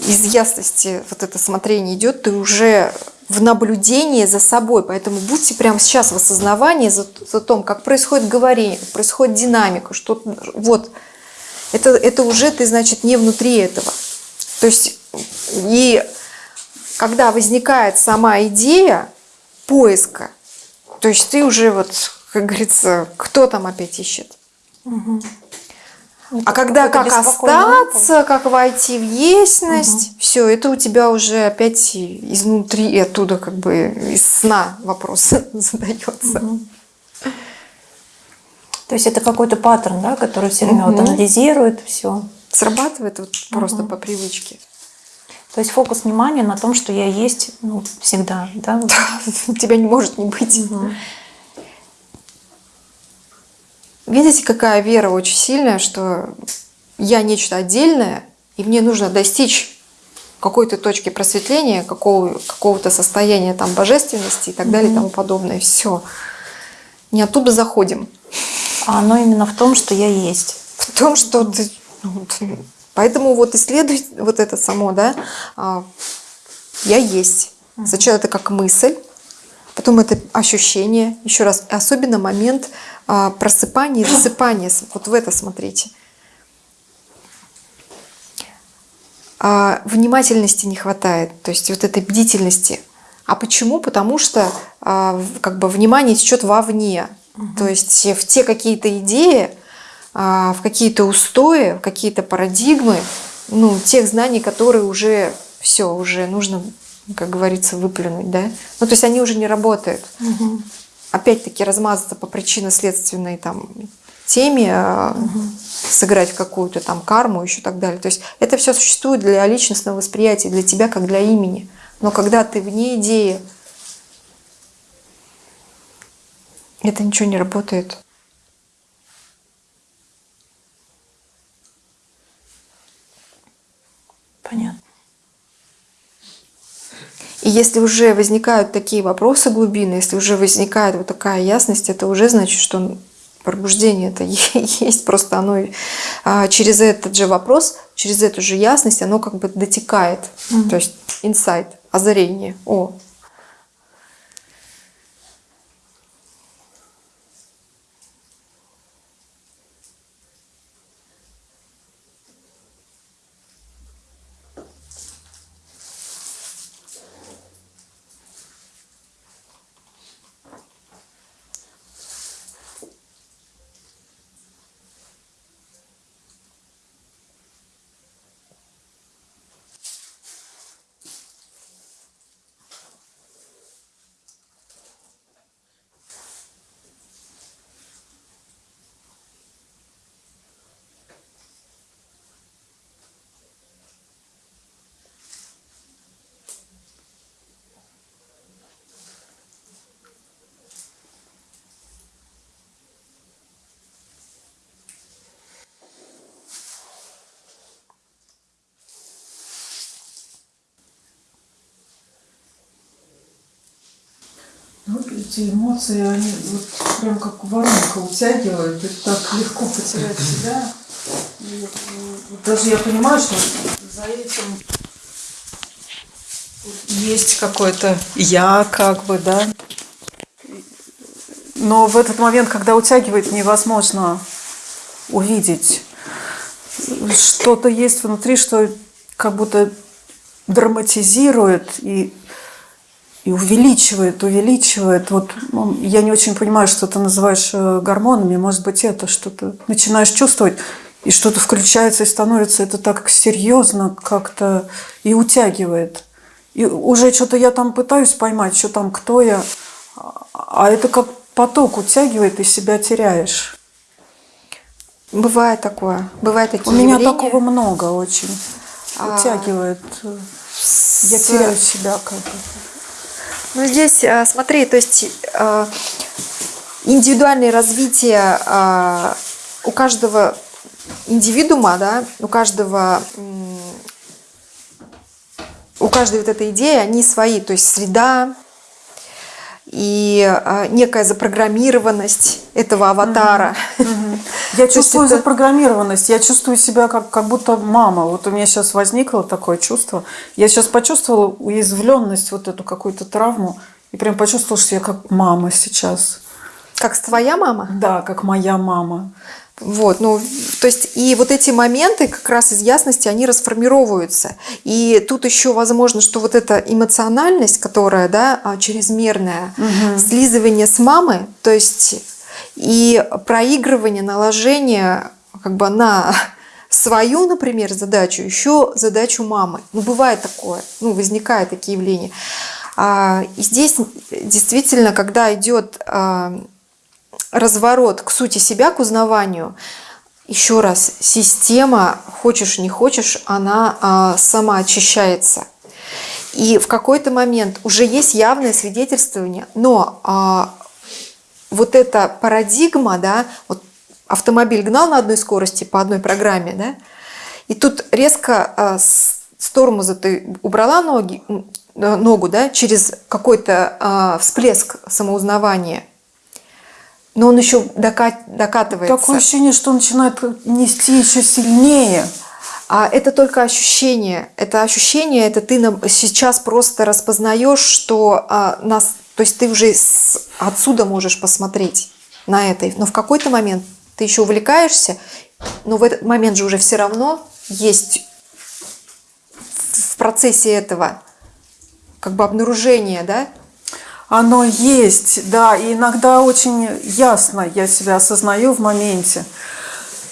S1: из ясности вот это смотрение идет, ты уже в наблюдении за собой. Поэтому будьте прямо сейчас в осознавании за, за том, как происходит говорение, как происходит динамика, что вот это, это уже ты, значит, не внутри этого. То есть и когда возникает сама идея поиска, то есть ты уже вот, как говорится, кто там опять ищет? А когда как остаться, как войти в ясность, все, это у тебя уже опять изнутри, и оттуда как бы из сна вопрос (laughs) задается.
S2: То есть это какой-то паттерн, да, который все время вот
S1: Мгм.
S2: анализирует все.
S1: срабатывает вот просто
S2: Мгм.
S1: по привычке.
S2: То есть фокус внимания на том, что я есть ну, всегда, да? (laughs) вот.
S1: Тебя не может не быть.
S2: Мгм.
S1: Видите, какая вера очень сильная, что я нечто отдельное, и мне нужно достичь какой-то точки просветления, какого, какого-то состояния там божественности и так далее и тому подобное. Все. Не оттуда заходим.
S2: А оно именно в том, что я есть.
S1: В том, что ты... ну, Поэтому вот исследуй вот это само, да, а, я есть. Сначала это как мысль, потом это ощущение, еще раз, особенно момент а, просыпания и засыпания. С- Вот в это смотрите. А, внимательности не хватает, то есть вот этой бдительности. А почему? Потому что а, как бы внимание течет вовне. То есть в те какие-то идеи, в какие-то устои, в какие-то парадигмы, ну, тех знаний, которые уже все, уже нужно, как говорится, выплюнуть, да? Ну, то есть они уже не работают. Опять-таки размазаться по причинно-следственной там теме, а, сыграть в какую-то там карму, еще так далее. То есть это все существует для личностного восприятия, для тебя как для имени. Но когда ты вне идеи, это ничего не работает.
S2: Понятно.
S1: И если уже возникают такие вопросы глубины, если уже возникает вот такая ясность, это уже значит, что пробуждение это (laughs) есть, просто оно а, через этот же вопрос, через эту же ясность, оно как бы дотекает. То есть инсайт, озарение. О,
S8: Ну, эти эмоции, они вот прям как воронка утягивают, и так легко потерять себя. И вот, вот даже я понимаю, что за этим есть какое-то я, как бы, да. Но в этот момент, когда утягивает, невозможно увидеть. Что-то есть внутри, что как будто драматизирует и и увеличивает, увеличивает. Вот ну, я не очень понимаю, что ты называешь э, гормонами. Может быть, это что-то начинаешь чувствовать, и что-то включается и становится это так серьезно как-то и утягивает. И уже что-то я там пытаюсь поймать, что там, кто я, а это как поток утягивает, и себя теряешь.
S1: бывает такое, бывает такие
S8: У меня
S1: явления.
S8: такого много очень.
S1: А,
S8: Утягивает. Я
S1: с-
S8: теряю себя как бы.
S1: Ну, здесь, а, смотри, то есть а, индивидуальное развитие а, у каждого индивидуума, да, у каждого у каждой вот этой идеи, они свои, то есть среда и а, некая запрограммированность этого аватара.
S8: Я (laughs) чувствую
S1: это-
S8: запрограммированность, я чувствую себя как, как будто мама. Вот у меня сейчас возникло такое чувство. Я сейчас почувствовала уязвленность, вот эту какую-то травму, и прям почувствовала, что я как мама сейчас.
S1: Как твоя мама?
S8: Да, как моя мама.
S1: Вот, ну, то есть и вот эти моменты как раз из ясности, они расформировываются. И тут еще возможно, что вот эта эмоциональность, которая, да, а, чрезмерная, слизывание с мамы, то есть и проигрывание, наложение как бы на (laughs) свою, например, задачу, еще задачу мамы. Ну, бывает такое, ну, возникают такие явления. А, И здесь действительно, когда идет а, разворот к сути себя, к узнаванию, еще раз, система, хочешь не хочешь, она а, самоочищается. И в какой-то момент уже есть явное свидетельствование, но а, вот эта парадигма, да, вот автомобиль гнал на одной скорости по одной программе, да, и тут резко а, с, с тормоза ты убрала ноги, э, ногу, да, через какой-то а, всплеск самоузнавания, но он еще дока- докатывается.
S8: Такое ощущение, что он начинает нести еще сильнее.
S1: А это только ощущение. Это ощущение, это ты сейчас просто распознаешь, что а, нас, то есть ты уже с- отсюда можешь посмотреть на это. Но в какой-то момент ты еще увлекаешься, но в этот момент же уже все равно есть в процессе этого как бы обнаружение, да?
S8: Оно есть, да, и иногда очень ясно я себя осознаю в моменте.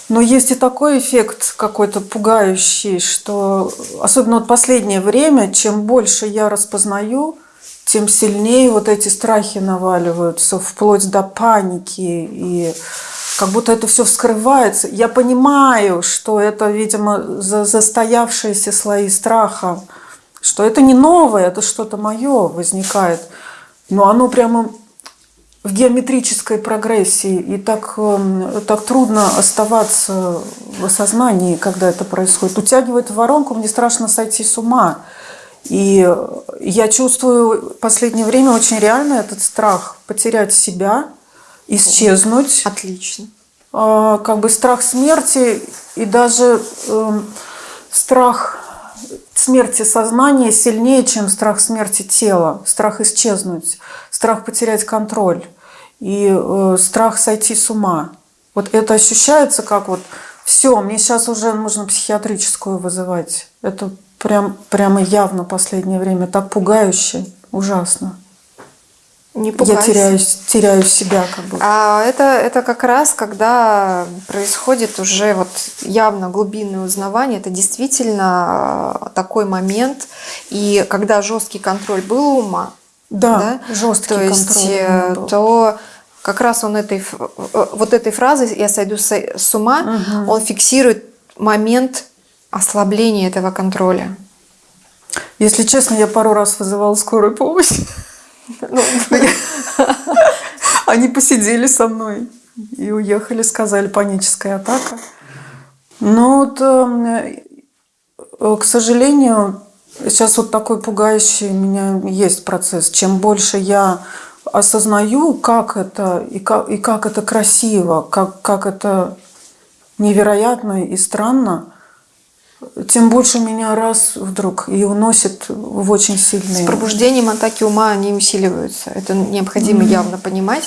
S8: Но есть и такой эффект какой-то пугающий, что особенно вот последнее время, чем больше я распознаю, тем сильнее вот эти страхи наваливаются, вплоть до паники. И как будто это все вскрывается. Я понимаю, что это, видимо, за- застоявшиеся слои страха, что это не новое, это что-то мое возникает. Но оно прямо в геометрической прогрессии, и так, эм, так трудно оставаться в осознании, когда это происходит. Утягивает в воронку, мне страшно сойти с ума. И я чувствую в последнее время очень реально этот страх потерять себя, исчезнуть.
S1: Отлично.
S8: А, как бы страх смерти и даже эм, страх смерти сознания сильнее, чем страх смерти тела, страх исчезнуть, страх потерять контроль и э, страх сойти с ума. Вот это ощущается как вот все, мне сейчас уже нужно психиатрическую вызывать. Это прям, прямо явно последнее время так пугающе, ужасно.
S1: Не
S8: Я
S1: пугайся.
S8: теряюсь, теряю себя как бы.
S1: А это, это как раз, когда происходит уже вот явно глубинное узнавание, это действительно э, такой момент, и когда жесткий контроль был у ума,
S8: Да, жесткий
S1: то есть,
S8: контроль у
S1: э,
S8: был.
S1: то как раз он этой, э, вот этой фразой «я сойду с с ума», он фиксирует момент ослабления этого контроля.
S8: Если честно, я пару раз вызывала скорую помощь. Ну, (laughs) Они посидели со мной и уехали, сказали, паническая атака. Но вот, э, э, к сожалению, сейчас вот такой пугающий у меня есть процесс. Чем больше я осознаю, как это и как, и как это красиво, как, как это невероятно и странно, тем больше меня раз вдруг и уносит в очень
S1: С
S8: сильные...
S1: пробуждением атаки ума они усиливаются. Это необходимо явно понимать,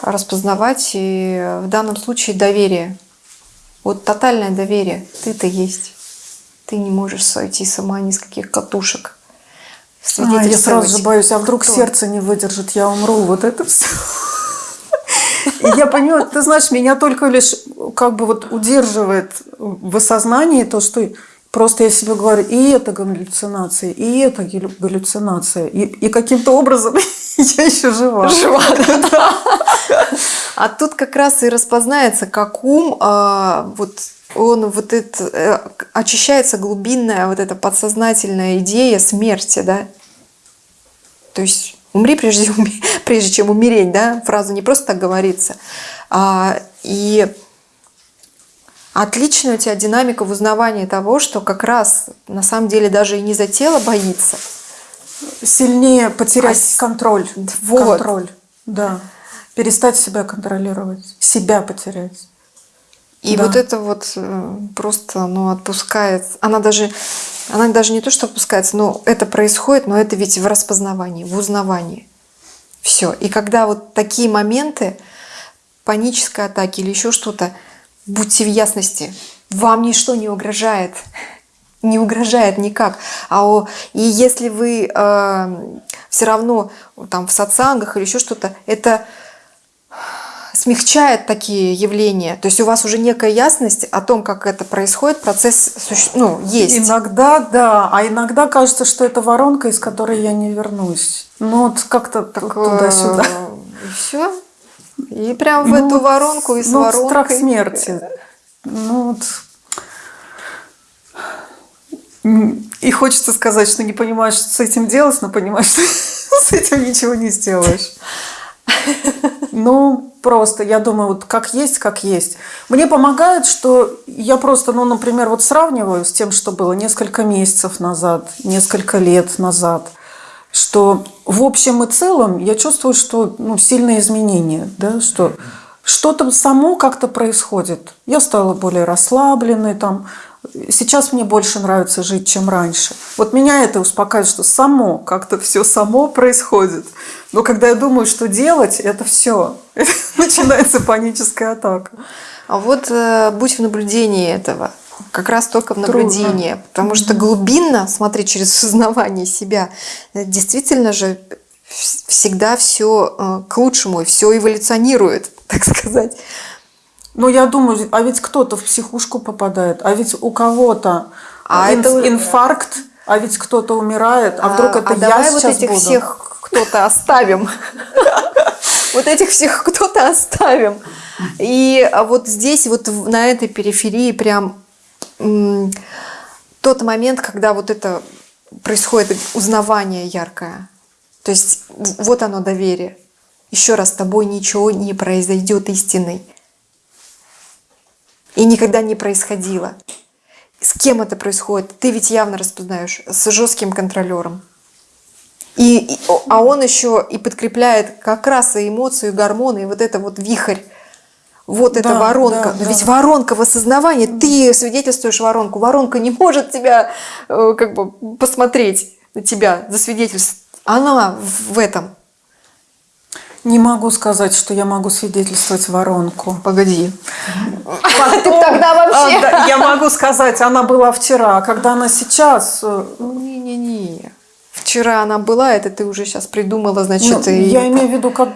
S1: распознавать. И в данном случае доверие. Вот тотальное доверие. Ты-то есть. Ты не можешь сойти сама ни с каких катушек.
S8: А, я сразу же боюсь, а вдруг
S1: Кто?
S8: сердце не выдержит, я умру, вот это все. И я понимаю, ты знаешь, меня только лишь как бы вот удерживает в осознании то, что просто я себе говорю, и это галлюцинация, и это галлю- галлюцинация. И, и каким-то образом (laughs) я еще жива. (laughs)
S1: А тут как раз и распознается, как ум, а, вот он вот это, э, очищается глубинная вот эта подсознательная идея смерти, да. То есть умри прежде, (laughs) прежде чем умереть, да, фраза не просто так говорится. А, и отличная у тебя динамика в узнавании того, что как раз на самом деле даже и не за тело боится,
S8: Сильнее потерять
S1: А
S8: контроль.
S1: Вот.
S8: Контроль, да. Перестать себя контролировать, себя потерять.
S1: И
S8: Да.
S1: вот это вот э, просто, ну, отпускает. Она даже, она даже не то, что отпускается, но это происходит, но это ведь в распознавании, в узнавании. Все. И когда вот такие моменты панической атаки или еще что-то, будьте в ясности, вам ничто не угрожает. (laughs) Не угрожает никак. А о- и если вы все равно там в сатсангах или еще что-то, это смягчает такие явления. То есть у вас уже некая ясность о том, как это происходит, процесс ну, есть.
S8: Иногда, да, а иногда кажется, что это воронка, из которой я не вернусь. Ну вот как-то туда-сюда.
S1: И все. И прям в
S8: Ну
S1: эту воронку и с
S8: ну,
S1: воронкой.
S8: страх смерти. Ну вот. И хочется сказать, что не понимаешь, что с этим делать, но понимаешь, (laughs) что с этим ничего не сделаешь. (laughs) Ну, просто, я думаю, вот как есть, как есть. Мне помогает, что я просто, ну, например, вот сравниваю с тем, что было несколько месяцев назад, несколько лет назад, что в общем и целом я чувствую, что ну, сильные изменения, да, что что-то само как-то происходит. Я стала более расслабленной, там, сейчас мне больше нравится жить, чем раньше. Вот меня это успокаивает, что само, как-то все само происходит. Но когда я думаю, что делать, это все. (laughs) Начинается паническая атака.
S1: А вот э, будь в наблюдении этого. Как раз только в
S8: Трудно.
S1: наблюдении. Потому что глубинно, смотри, через осознавание себя, э, действительно же вс- всегда все к лучшему, все эволюционирует, (laughs) так сказать.
S8: Ну, я думаю, а ведь кто-то в психушку попадает, а ведь у кого-то
S1: А
S8: ин-
S1: это-
S8: инфаркт, а ведь кто-то умирает, а вдруг это
S1: а
S8: я
S1: давай вот
S8: сейчас
S1: этих
S8: буду?
S1: всех кто-то оставим. (laughs) Вот этих всех кто-то оставим. И а вот здесь, вот на этой периферии прям тот момент, когда вот это происходит узнавание яркое. То есть вот оно доверие. Еще раз, с тобой ничего не произойдет истинной. И никогда не происходило. С кем это происходит? Ты ведь явно распознаешь. С жестким контролером. И, и- а он еще и подкрепляет как раз и эмоции, и гормоны, и вот это вот вихрь. Вот эта
S8: Да,
S1: воронка.
S8: да,
S1: Но
S8: да.
S1: ведь воронка в осознавании. Ты свидетельствуешь воронку. Воронка не может тебя э, как бы посмотреть на тебя, засвидетельствовать. Она в этом.
S8: Не могу сказать, что я могу свидетельствовать воронку.
S1: Погоди.
S8: Потом-
S1: тогда вообще-
S8: А, да, я могу сказать, она была вчера, а когда она сейчас... э,
S1: Не-не-не. Вчера она была, это ты уже сейчас придумала, значит,
S8: ну,
S1: и...
S8: Я имею в виду, как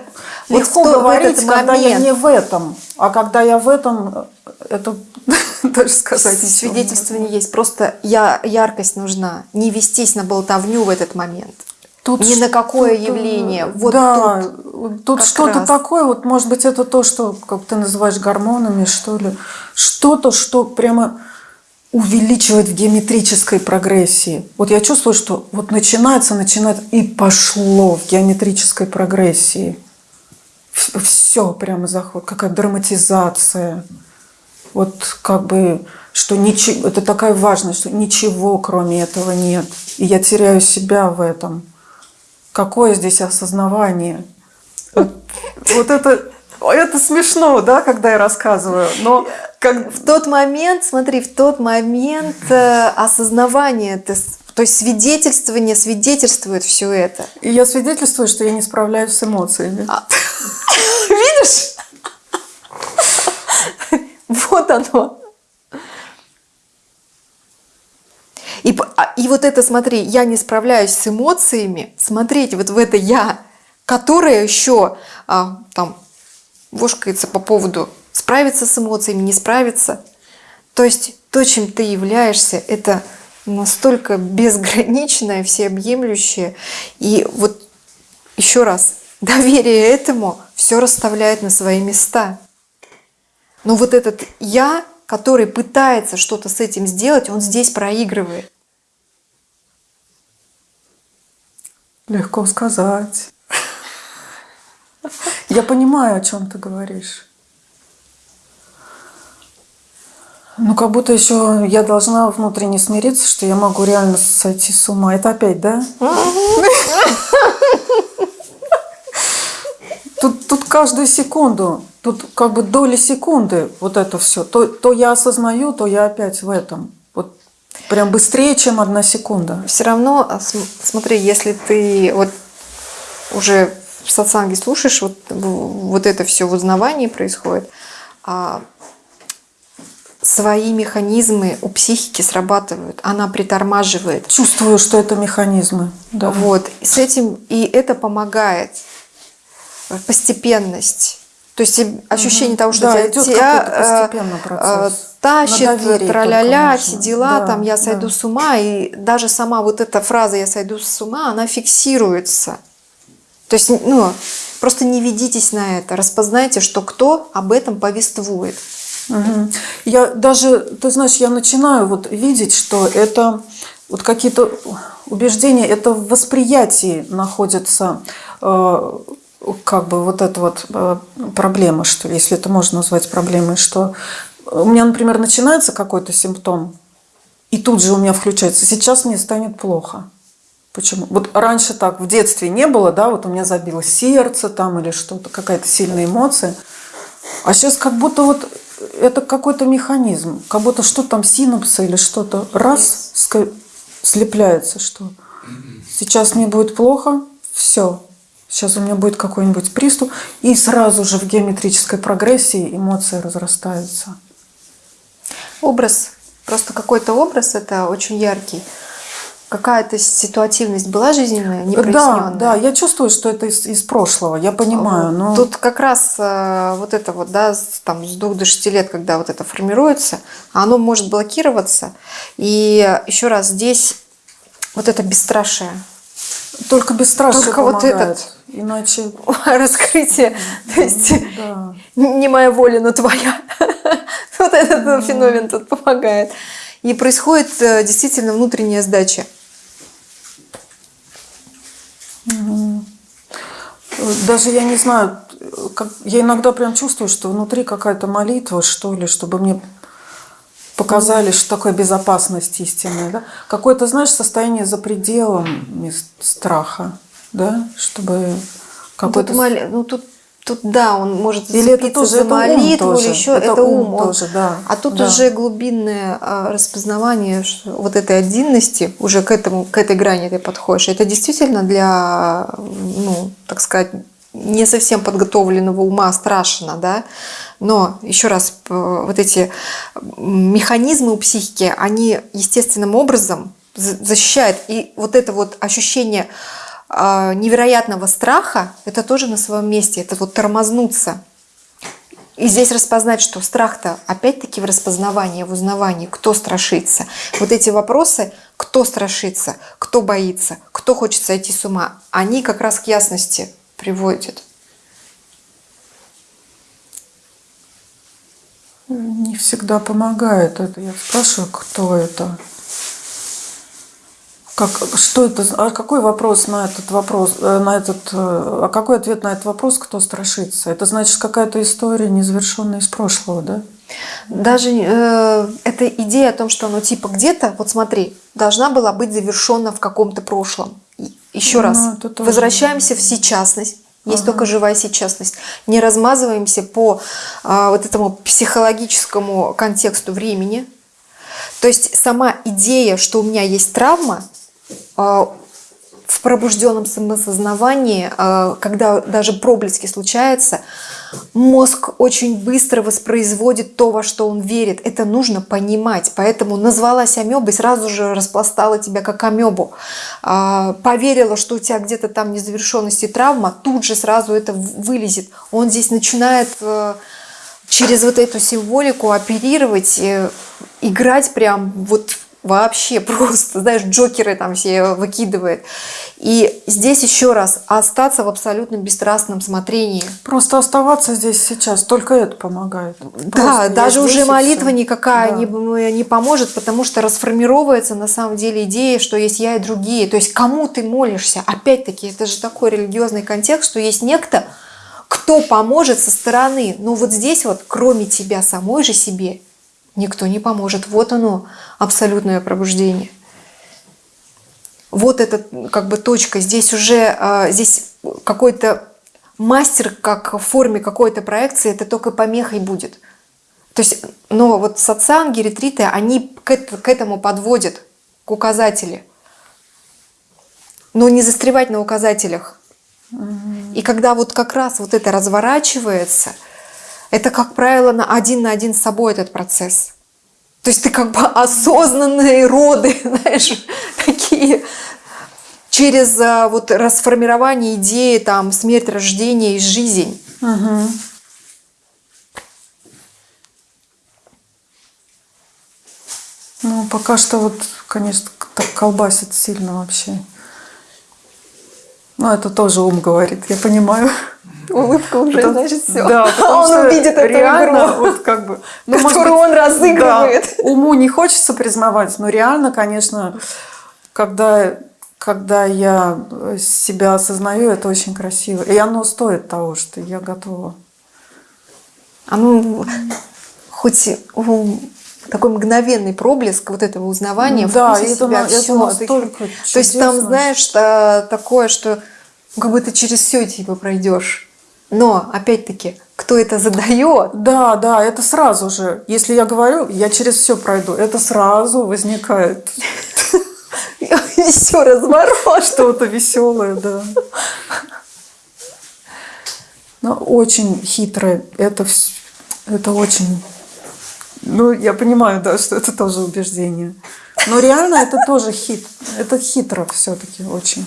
S1: Вот
S8: легко говорить, когда я не в этом. А когда я в этом, э, это (laughs) даже сказать ничего не
S1: Свидетельствование есть. Просто я, яркость нужна. Не вестись на болтовню в этот момент.
S8: Тут
S1: Ни на какое явление. Вот
S8: да,
S1: тут
S8: тут, что-то такое, вот может быть это то, что, как ты называешь, гормонами, что ли. Что-то, что прямо увеличивает в геометрической прогрессии. Вот я чувствую, что вот начинается, начинает и пошло в геометрической прогрессии. Все прямо заход, какая драматизация. Вот как бы, что ничего, это такая важность, что ничего кроме этого нет. И я теряю себя в этом. Какое здесь осознавание? Вот, вот это, это смешно, да, когда я рассказываю, но как,
S1: в тот момент, смотри, в тот момент э, осознавание, ты то есть свидетельствование свидетельствует все это.
S8: и я свидетельствую, что я не справляюсь с эмоциями. (laughs)
S1: Видишь? Вот оно. И, п- а- и вот это, смотри, я не справляюсь с эмоциями, смотреть вот в это я, которое еще а, там вошкается по поводу справиться с эмоциями, не справиться. То есть то, чем ты являешься, это настолько безграничное, всеобъемлющее. И вот еще раз, доверие этому все расставляет на свои места. Но вот этот я, который пытается что-то с этим сделать, он здесь проигрывает.
S8: Легко сказать. Я понимаю, о чем ты говоришь. Ну, как будто еще я должна внутренне смириться, что я могу реально сойти с ума. Это опять, да? Тут, тут каждую секунду, тут как бы доли секунды вот это все. То, то я осознаю, то я опять в этом. Прям быстрее, чем одна секунда.
S1: Все равно, а, см- смотри, если ты вот уже в сатсанге слушаешь, вот, вот это все в узнавании происходит, а свои механизмы у психики срабатывают, она притормаживает.
S8: Чувствую, что это механизмы. Да.
S1: Вот, и с этим, и это помогает. Постепенность. То есть ощущение того, что
S8: Да,
S1: тебя,
S8: идет
S1: тебя, э, э, тащит, траля-ля, все дела,
S8: Да,
S1: там я
S8: да.
S1: сойду с ума, и даже сама вот эта фраза «я сойду с ума», она фиксируется. То есть, ну, просто не ведитесь на это, распознайте, что кто об этом повествует.
S8: Мгм. Я даже, ты знаешь, я начинаю вот видеть, что это вот какие-то убеждения, это в восприятии находится э, как бы вот эта вот э, проблема, что ли, если это можно назвать проблемой, что у меня, например, начинается какой-то симптом, и тут же у меня включается, сейчас мне станет плохо. Почему? Вот раньше так в детстве не было, да, вот у меня забилось сердце там или что-то, какая-то сильная эмоция. А сейчас как будто вот это какой-то механизм, как будто что там синапсы или что-то раз слепляется, что сейчас мне будет плохо, все, сейчас у меня будет какой-нибудь приступ, и сразу же в геометрической прогрессии эмоции разрастаются.
S1: Образ, просто какой-то образ, это очень яркий. Какая-то ситуативность была жизненная,
S8: Да,
S1: непроясненная?
S8: да, я чувствую, что это из, из прошлого, я понимаю,
S1: Вот.
S8: но
S1: Тут как раз э, вот это вот, да, с- там с двух до шести лет, когда вот это формируется, оно может блокироваться. И еще раз, здесь вот это бесстрашие,
S8: только бесстрашие
S1: Только вот
S8: помогает.
S1: этот.
S8: Иначе, (laughs)
S1: раскрытие, то есть
S8: да.
S1: не моя воля, но твоя. (laughs) Вот этот феномен тут помогает. И происходит э, действительно внутренняя сдача.
S8: Даже я не знаю, как, я иногда прям чувствую, что внутри какая-то молитва, что ли, чтобы мне показали, что такое безопасность истинная. Да? Какое-то, знаешь, состояние за пределом страха, да, чтобы
S1: Тут,
S8: какой-то...
S1: моли- ну, тут, тут да, он может
S8: Или это тоже-
S1: за
S8: это
S1: молитву
S8: тоже.
S1: или еще
S8: Это
S1: это,
S8: ум
S1: ум. он-
S8: тоже, да,
S1: А тут
S8: да.
S1: уже глубинное а, распознавание вот этой отдельности, уже к, этому, к этой грани ты подходишь. Это действительно для, ну, так сказать, не совсем подготовленного ума страшно, да. Но еще раз, вот эти механизмы у психики, они естественным образом за- защищают. И вот это вот ощущение невероятного страха, это тоже на своем месте, это вот тормознуться. И здесь распознать, что страх-то опять-таки в распознавании, в узнавании, кто страшится. Вот эти вопросы, кто страшится, кто боится, кто хочет сойти с ума, они как раз к ясности приводят.
S8: Не всегда помогает это. Я спрашиваю, кто это? Как, что это? А какой вопрос на этот вопрос, э, на этот, э, а какой ответ на этот вопрос, кто страшится? Это значит какая-то история незавершенная из прошлого, да?
S1: Даже э, эта идея о том, что оно типа где-то, вот смотри, должна была быть завершена в каком-то прошлом. Еще
S8: Ну,
S1: раз, возвращаемся в сейчасность. Есть только живая сейчасность. Не размазываемся по а, вот этому психологическому контексту времени. То есть сама идея, что у меня есть травма, в пробужденном самосознавании, а, когда даже проблески случаются, мозг очень быстро воспроизводит то, во что он верит. Это нужно понимать. Поэтому назвалась амебой, сразу же распластала тебя как амебу. А, Поверила, что у тебя где-то там незавершенность и травма, тут же сразу это вылезет. Он здесь начинает э, через вот эту символику оперировать, э, играть прям вот вообще (laughs) просто, знаешь, джокеры там все выкидывает. И здесь еще раз остаться в абсолютно бесстрастном смотрении.
S8: Просто оставаться здесь сейчас, только это помогает.
S1: Да,
S8: Просто я
S1: даже уже молитва
S8: всё.
S1: никакая
S8: Да.
S1: не, не поможет, потому что расформировывается на самом деле идея, что есть я и другие. То есть кому ты молишься? Опять-таки, это же такой религиозный контекст, что есть некто, кто поможет со стороны. Но вот здесь вот, кроме тебя самой же себе, никто не поможет. Вот оно, абсолютное пробуждение. Вот эта как бы точка. Здесь уже а, здесь какой-то мастер, как в форме какой-то проекции, это только помехой будет. То есть, но вот сатсанги, ретриты, они к, эт- к этому подводят, к указателю. Но не застревать на указателях. И когда вот как раз вот это разворачивается, это, как правило, на один на один с собой этот процесс. То есть ты как бы осознанные роды, (laughs) знаешь, такие через а, вот расформирование идеи, там, смерть, рождение и жизнь.
S8: Мгм. Ну, пока что вот, конечно, так колбасит сильно вообще. Ну, это тоже ум говорит, я понимаю.
S1: Улыбка уже, (laughs)
S8: Потому-
S1: значит, все.
S8: Да,
S1: он
S8: что
S1: увидит эту
S8: реально,
S1: игру,
S8: вот как бы, ну,
S1: которую
S8: быть,
S1: он разыгрывает.
S8: да, уму не хочется признавать, но реально, конечно, когда, когда я себя осознаю, это очень красиво. И оно стоит того, что я готова.
S1: А ну, хоть такой мгновенный проблеск вот этого узнавания,
S8: Да, и это
S1: себя,
S8: это
S1: всё.
S8: настолько
S1: То есть там, знаешь, та- такое, что как бы ты через все типа пройдешь. Но, опять-таки, кто это задает,
S8: Да, да, это сразу же. Если я говорю, я через все пройду, это сразу возникает (laughs)
S1: все разворот.
S8: что-то веселое, да. Но очень хитрое. Это, это очень... Ну, я понимаю, да, что это тоже убеждение. Но реально это тоже хит. Это хитро все-таки очень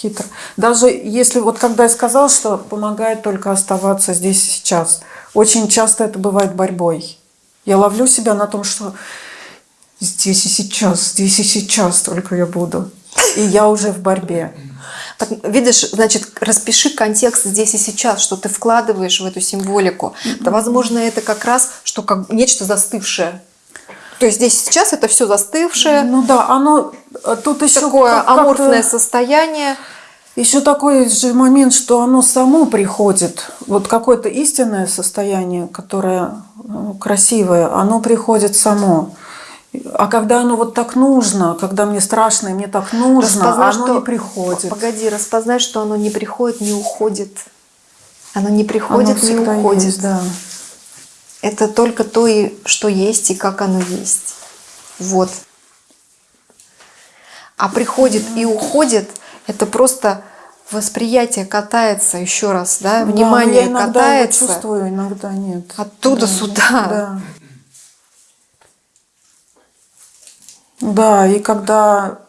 S8: хитро. Даже если вот когда я сказал, что помогает только оставаться здесь и сейчас, очень часто это бывает борьбой. Я ловлю себя на том, что здесь и сейчас, здесь и сейчас только я буду. И я уже в борьбе.
S1: Видишь, значит, распиши контекст здесь и сейчас, что ты вкладываешь в эту символику. Да, возможно, это как раз, что как нечто застывшее. То есть здесь и сейчас это все застывшее,
S8: Ну да, оно тут еще
S1: такое аморфное состояние.
S8: Еще такой же момент, что оно само приходит. Вот какое-то истинное состояние, которое э, красивое, оно приходит само. А когда оно вот так нужно, когда мне страшно и мне так нужно,
S1: Распознай,
S8: оно
S1: что-
S8: не приходит.
S1: Погоди, распознай, что оно не приходит, не уходит. Оно не приходит,
S8: Оно
S1: не уходит.
S8: есть, да.
S1: Это только то, что есть, и как оно есть. Вот. А приходит и уходит, это просто восприятие катается еще раз, да,
S8: Да,
S1: внимание
S8: я иногда его
S1: катается.
S8: чувствую, иногда нет.
S1: Оттуда
S8: Да,
S1: сюда.
S8: Да. Да, и когда,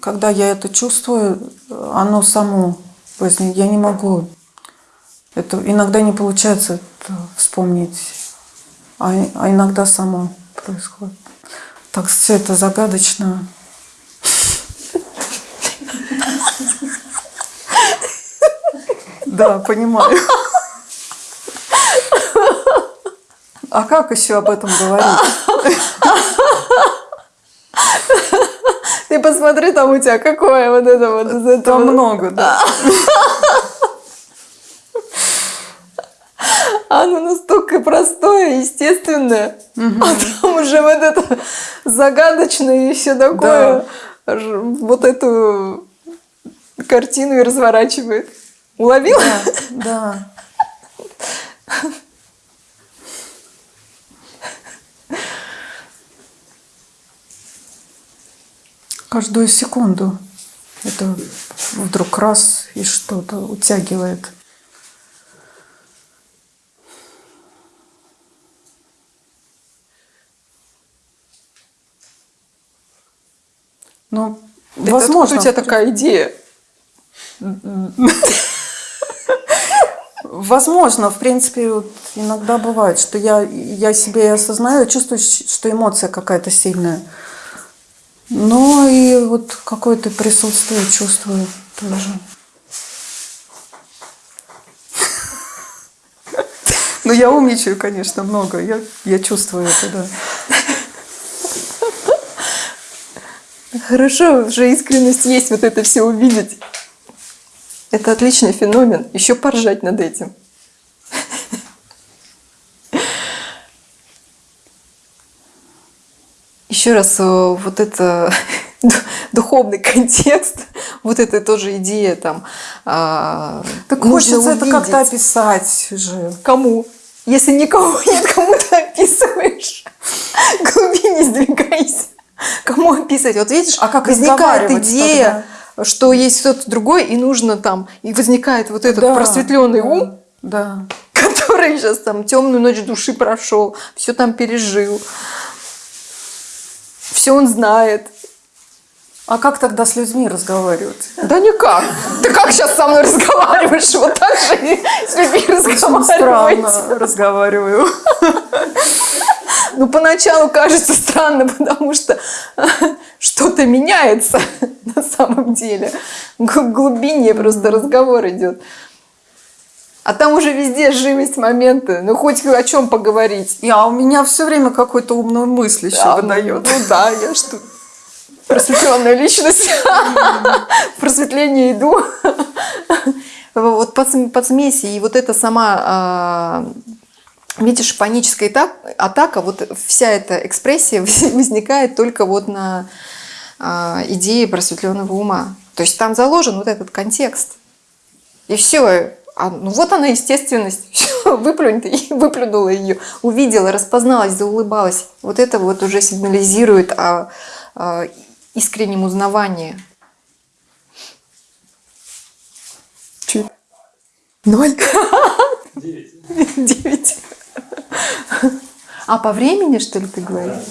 S8: когда я это чувствую, оно само возникнет. Я не могу. Это иногда не получается вспомнить, а, а иногда само происходит. Так все это загадочно. Да, понимаю. А как еще об этом говорить?
S1: Ты посмотри, там у тебя какое вот это вот из этого.
S8: Там много, да.
S1: Оно настолько простое, естественное. А там уже вот это загадочное и все такое. Ж- Вот эту картину и разворачивает. Уловила?
S8: Да. Каждую секунду это вдруг раз и что-то утягивает. Ну, возможно.
S1: у тебя такая идея?
S8: Возможно, в принципе, вот иногда бывает, что я, я себе осознаю, чувствую, что эмоция какая-то сильная. Но и вот какое-то присутствие чувствую тоже. Ну, я умничаю, конечно, много. Я, я чувствую это, да.
S1: Хорошо, уже искренность есть вот это все увидеть. Это отличный феномен. Еще поржать над этим. Еще раз, э, вот это (laughs) духовный контекст, вот это тоже идея там. а,
S8: Так хочется это как-то описать же.
S1: Кому? Если никого (laughs) нет, кому ты описываешь? К глубине сдвигайся. Кому описывать? Вот видишь,
S8: А как
S1: возникает идея, что есть кто-то другой, и нужно там, и возникает вот этот
S8: Да,
S1: просветленный
S8: да,
S1: ум,
S8: Да.
S1: который сейчас там темную ночь души прошел, все там пережил, все он знает.
S8: А как тогда с людьми разговаривать?
S1: Да никак. Ты как сейчас со мной разговариваешь? Вот так же с людьми
S8: Очень
S1: разговаривать.
S8: странно разговариваю.
S1: Ну, поначалу кажется странно, потому что (laughs) что-то меняется (laughs) на самом деле. Глубине просто разговор идет. А там уже везде живость момента. Ну, хоть о чем поговорить.
S8: И, а у меня все время какой-то умную мысль еще
S1: Да,
S8: выдает.
S1: Ну да, я что... Просветленная личность. (laughs) Просветление иду. Вот под, под смеси. И вот это сама, а, видишь, паническая ата- атака, вот вся эта экспрессия (laughs) возникает только вот на а, идее просветленного ума. То есть там заложен вот этот контекст. И все. ну вот она естественность. (laughs) Все, выплюнь (laughs) выплюнула ее. Увидела, распозналась, заулыбалась. Вот это вот уже сигнализирует о, о искреннем узнавании. Чуть. Ноль. Девять. А по времени, что ли, ты говоришь?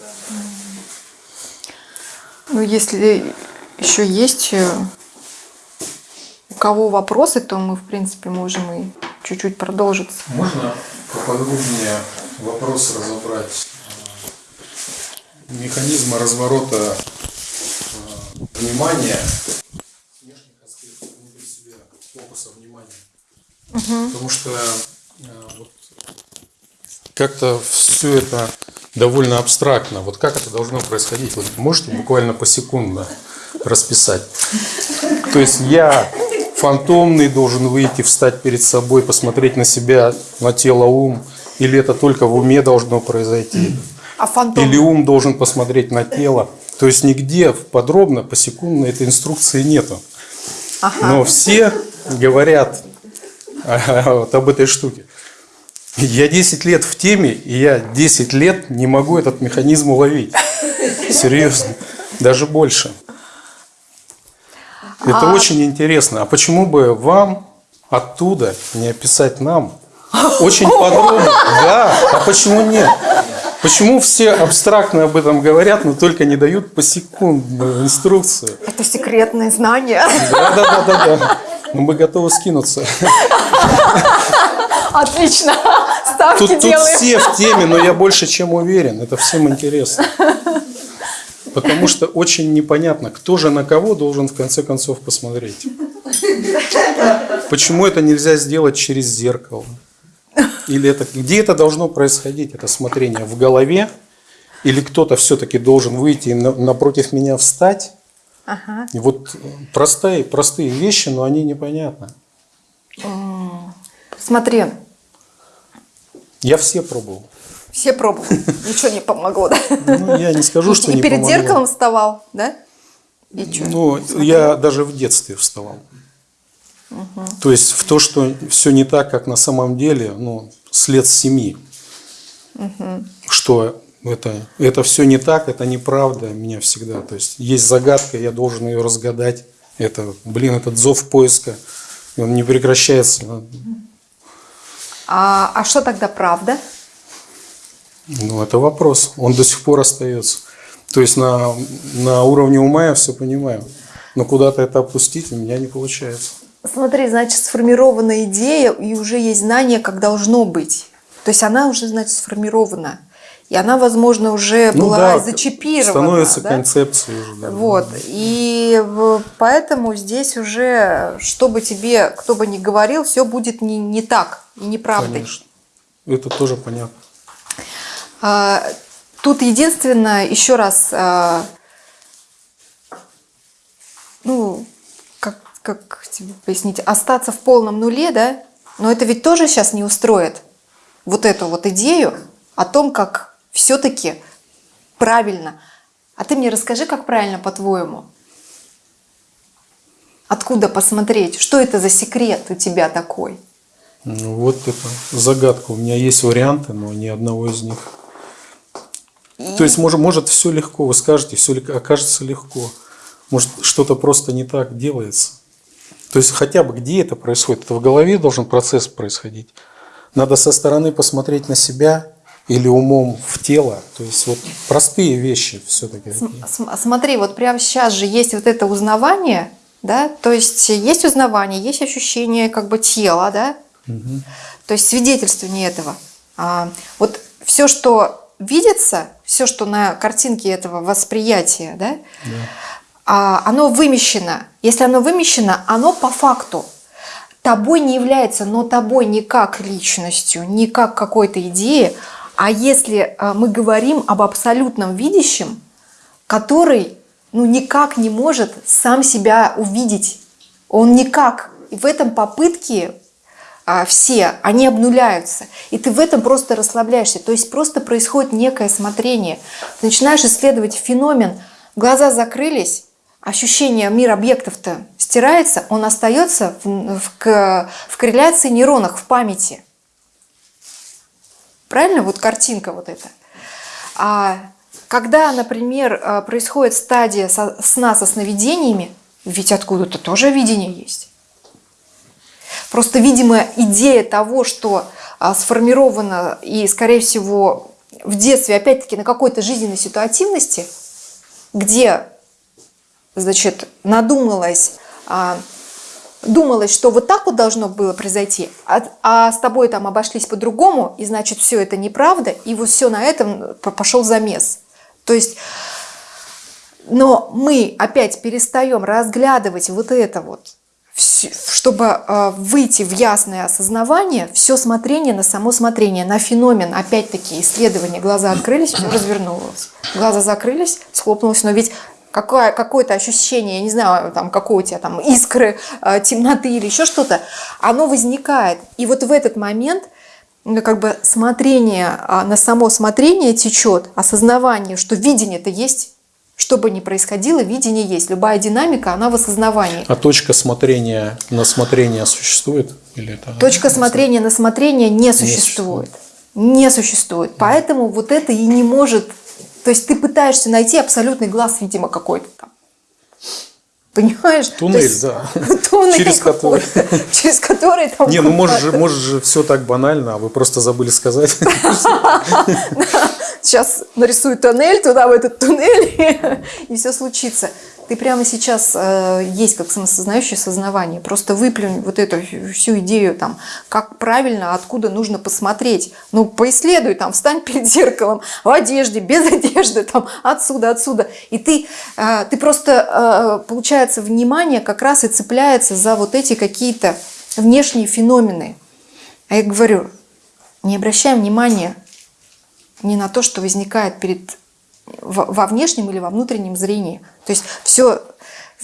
S1: Ну, если еще есть э, у кого вопросы, то мы, в принципе, можем и чуть-чуть продолжить.
S9: Можно поподробнее вопрос разобрать механизма разворота э, внимания внешних аспектов внутри себя, фокуса внимания. Потому что э, вот как-то все это довольно абстрактно. Вот как это должно происходить? Вот можете буквально посекундно расписать? То есть я фантомный должен выйти, встать перед собой, посмотреть на себя, на тело, ум, или это только в уме должно произойти?
S1: А фантом?
S9: Или ум должен посмотреть на тело? То есть нигде подробно, посекундно этой инструкции нету. Но все говорят а, вот об этой штуке. Я 10 лет в теме, и я 10 лет не могу этот механизм уловить. Серьезно. Даже больше. Это очень интересно. А почему бы вам оттуда не описать нам? Очень подробно. Да, а почему нет? Почему все абстрактно об этом говорят, но только не дают посекундную инструкцию?
S1: Это секретные знания.
S9: Да, да, да, да, да. Но мы готовы скинуться.
S1: Отлично. Ставки
S9: Тут, тут
S1: делаем.
S9: все в теме, но я больше чем уверен. Это всем интересно. Потому что очень непонятно, кто же на кого должен в конце концов посмотреть. Почему это нельзя сделать через зеркало? Или это где это должно происходить, это смотрение в голове? Или кто-то все-таки должен выйти и на- напротив меня встать?
S1: Ага.
S9: И вот простые, простые вещи, но они непонятны.
S1: Смотри,
S9: Я все пробовал.
S1: все пробовали. Ничего не помогло, да?
S9: Ну, я не скажу, что
S1: И
S9: не
S1: перед
S9: помогло.
S1: зеркалом вставал, да? И?
S9: Ну, я даже в детстве вставал. То есть в то, что все не так, как на самом деле, ну, след семьи. Что это, это все не так, это неправда меня всегда. То есть есть загадка, я должен ее разгадать. Это, блин, этот зов поиска, он не прекращается.
S1: А, а что тогда правда?
S9: Ну, это вопрос. Он до сих пор остается. То есть на, на уровне ума я все понимаю. Но куда-то это опустить у меня не получается.
S1: Смотри, значит, сформирована идея, и уже есть знание, как должно быть. То есть она уже, значит, сформирована. И она, возможно, уже
S9: Ну
S1: была
S9: да,
S1: зачипирована.
S9: Становится
S1: да?
S9: концепцией уже. да.
S1: Вот. И поэтому здесь уже, что бы тебе, кто бы ни говорил, все будет не, не так и неправдой.
S9: Конечно. Это тоже понятно.
S1: А, Тут единственное, еще раз, а, ну, как, как тебе пояснить, остаться в полном нуле, да, но это ведь тоже сейчас не устроит вот эту вот идею о том, как все-таки правильно. А ты мне расскажи, как правильно, по-твоему? Откуда посмотреть? Что это за секрет у тебя такой?
S9: Ну, вот это загадка. У меня есть варианты, но ни одного из них. То есть, может, может все легко, вы скажете, все окажется легко. Может, что-то просто не так делается. То есть, хотя бы где это происходит? Это в голове должен процесс происходить. Надо со стороны посмотреть на себя или умом в тело. То есть, вот простые вещи все-таки.
S1: См- Смотри, вот прямо сейчас же есть вот это узнавание, да, то есть есть узнавание, есть ощущение как бы тела, да, то есть свидетельствование этого. А, вот все, что видится, все, что на картинке этого восприятия, да, а, оно вымещено. Если оно вымещено, оно по факту. тобой не является, но тобой не как личностью, не как какой-то идеей, а если а, мы говорим об абсолютном видящем, который ну, никак не может сам себя увидеть, он никак. И в этом попытки а, все, они обнуляются. И ты в этом просто расслабляешься. То есть просто происходит некое смотрение. Ты начинаешь исследовать феномен. Глаза закрылись, ощущение мир объектов-то стирается, он остается в, в, в корреляции нейронах, в памяти. Правильно? Вот картинка вот эта. А когда, например, а, происходит стадия сна со сновидениями, ведь откуда-то тоже видение есть. Просто, видимо, идея того, что а, сформирована и, скорее всего, в детстве, опять-таки, на какой-то жизненной ситуативности, где, значит, надумалось, а, думалось, что вот так вот должно было произойти, а, а с тобой там обошлись по-другому, и, значит, все это неправда, и вот все на этом пошел замес. То есть, но мы опять перестаем разглядывать вот это вот, чтобы э, выйти в ясное осознавание, все смотрение на само смотрение, на феномен, опять-таки исследование, глаза открылись, все развернулось. Глаза закрылись, схлопнулось, но ведь какое, какое-то ощущение, я не знаю, там, какой у тебя там искры, э, темноты или еще что-то, оно возникает. И вот в этот момент ну, как бы смотрение а, на само смотрение течет, осознавание, что видение-то есть, что бы ни происходило, видение есть. Любая динамика, она в осознавании.
S9: А точка смотрения на смотрение существует? Или это
S1: точка смотрения на смотрение не существует. Не существует. Поэтому вот это и не может... То есть ты пытаешься найти абсолютный глаз, видимо, какой-то там. Понимаешь?
S9: Туннель,
S1: есть,
S9: да. (laughs)
S1: Туннель
S9: через который. (laughs)
S1: Через который там...
S9: Не, ну может же, может же все так банально, а вы просто забыли сказать. (laughs)
S1: Сейчас нарисую туннель туда, в этот туннель, и все случится. Ты прямо сейчас э, есть как самосознающее сознавание. Просто выплюнь вот эту всю идею, там, как правильно, откуда нужно посмотреть. Ну, поисследуй, там, встань перед зеркалом, в одежде, без (laughs) одежды, там, отсюда, отсюда. И ты, э, ты просто, э, получается, внимание как раз и цепляется за вот эти какие-то внешние феномены. А я говорю, не обращаем внимания не на то, что возникает перед во внешнем или во внутреннем зрении. То есть все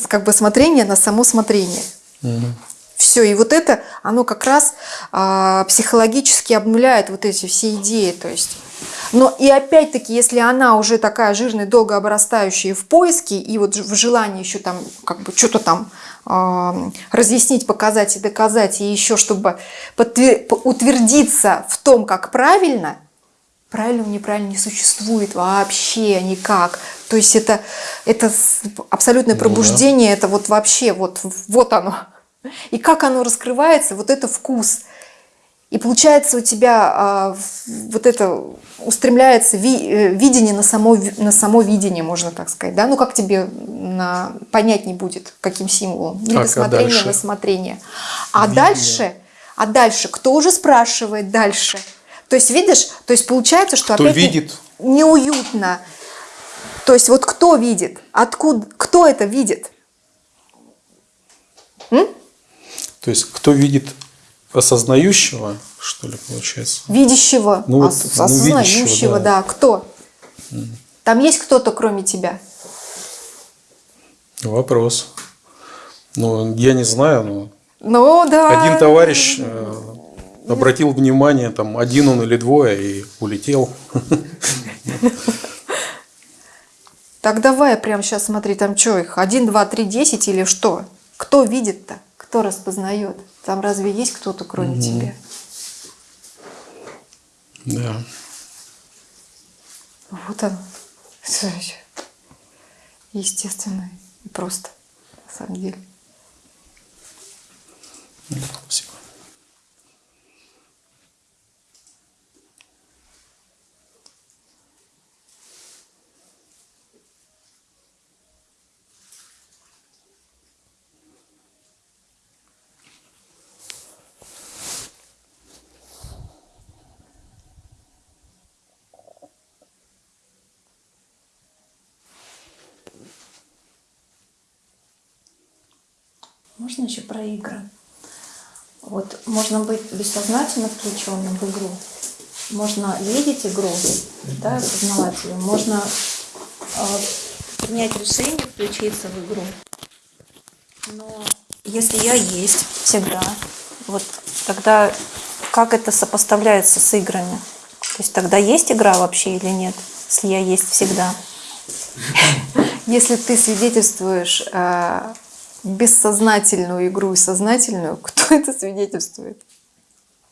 S1: как бы смотрение на само смотрение. Угу. Все, и вот это, оно как раз а, психологически обнуляет вот эти все идеи. То есть. Но и опять-таки, если она уже такая жирная, долго обрастающая в поиске, и вот в желании еще там как бы что-то там э, разъяснить, показать и доказать, и еще чтобы утвердиться в том, как правильно, правильного неправильно не существует вообще никак. То есть это, это абсолютное пробуждение, ну, да. это вот вообще вот, вот оно. И как оно раскрывается, вот это вкус. И получается у тебя а, вот это устремляется ви, э, видение на само, на само видение, можно так сказать. Да? Ну как тебе на, понять не будет, каким символом? Не так, досмотрение, а на смотрение. А дальше, а дальше, кто уже спрашивает дальше? То есть, видишь, то есть получается, что
S9: кто
S1: опять
S9: видит?
S1: неуютно. То есть вот кто видит? Откуда? Кто это видит?
S9: М? То есть кто видит осознающего, что ли, получается?
S1: Видящего, ну, вот, ну, осознающего, да. да. Кто? Mm. Там есть кто-то, кроме тебя?
S9: Вопрос. Ну, я не знаю, но...
S1: Ну, да.
S9: Один товарищ обратил внимание, там, один он или двое, и улетел.
S1: Так давай прямо сейчас смотри, там что их, один, два, три, десять или что? Кто видит-то? Кто распознает? Там разве есть кто-то, кроме угу. тебя?
S9: Да.
S1: Вот он. Естественно и просто, на самом деле.
S9: Спасибо.
S2: Еще про игры? Вот можно быть бессознательно включенным в игру. Можно видеть игру, да, осознавать ее. Можно э, принять решение включиться в игру. Но если я есть всегда, вот тогда как это сопоставляется с играми? То есть тогда есть игра вообще или нет, если я есть всегда? (laughs)
S1: Если ты свидетельствуешь э, бессознательную игру и сознательную, кто это свидетельствует?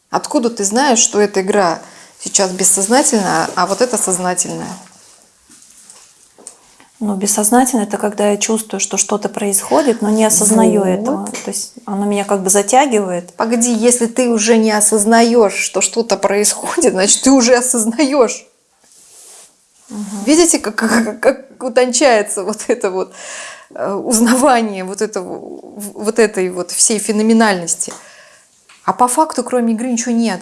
S1: Откуда ты знаешь, что эта игра сейчас бессознательная, а вот это сознательная?
S2: Ну, бессознательно это когда я чувствую, что что-то происходит, но не осознаю
S1: Вот.
S2: этого. То есть оно меня как бы затягивает.
S1: Погоди, если ты уже не осознаешь, что что-то происходит, значит, ты уже осознаешь. Видите, как, как, как утончается вот это вот узнавание вот, этого, вот этой вот всей феноменальности. А по факту, кроме игры, ничего нет.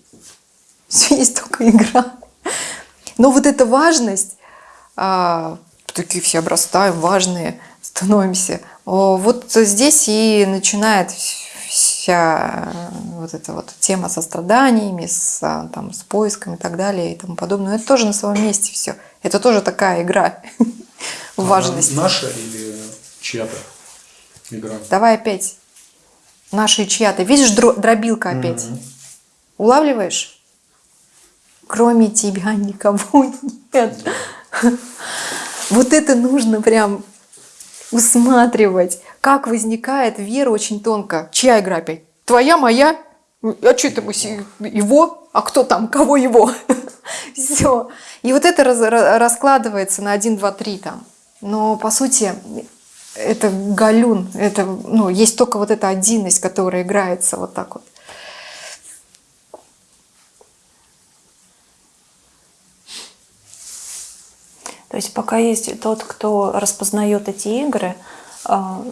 S1: (laughs) Все есть только игра. Но вот эта важность, а, такие все обрастаем, важные становимся, вот здесь и начинает вся э, вот эта вот тема со страданиями, с, там, с поиском и так далее и тому подобное. Это тоже на своем месте все. Это тоже такая игра (laughs) важность.
S9: Она наша или чья-то игра?
S1: Давай опять. Наша и чья-то. Видишь, дро- дробилка опять. Улавливаешь? Кроме тебя никого (laughs) нет. Вот это нужно прям усматривать. Как возникает вера очень тонко. Чья игра опять? Твоя, моя? А что это его? А кто там? Кого его? (laughs) (laughs) Все. И вот это раскладывается на 1, 2, 3 там. Но по сути это галюн, это, ну, есть только вот эта отдельность, которая играется вот так вот.
S2: То есть пока есть тот, кто распознает эти игры, а,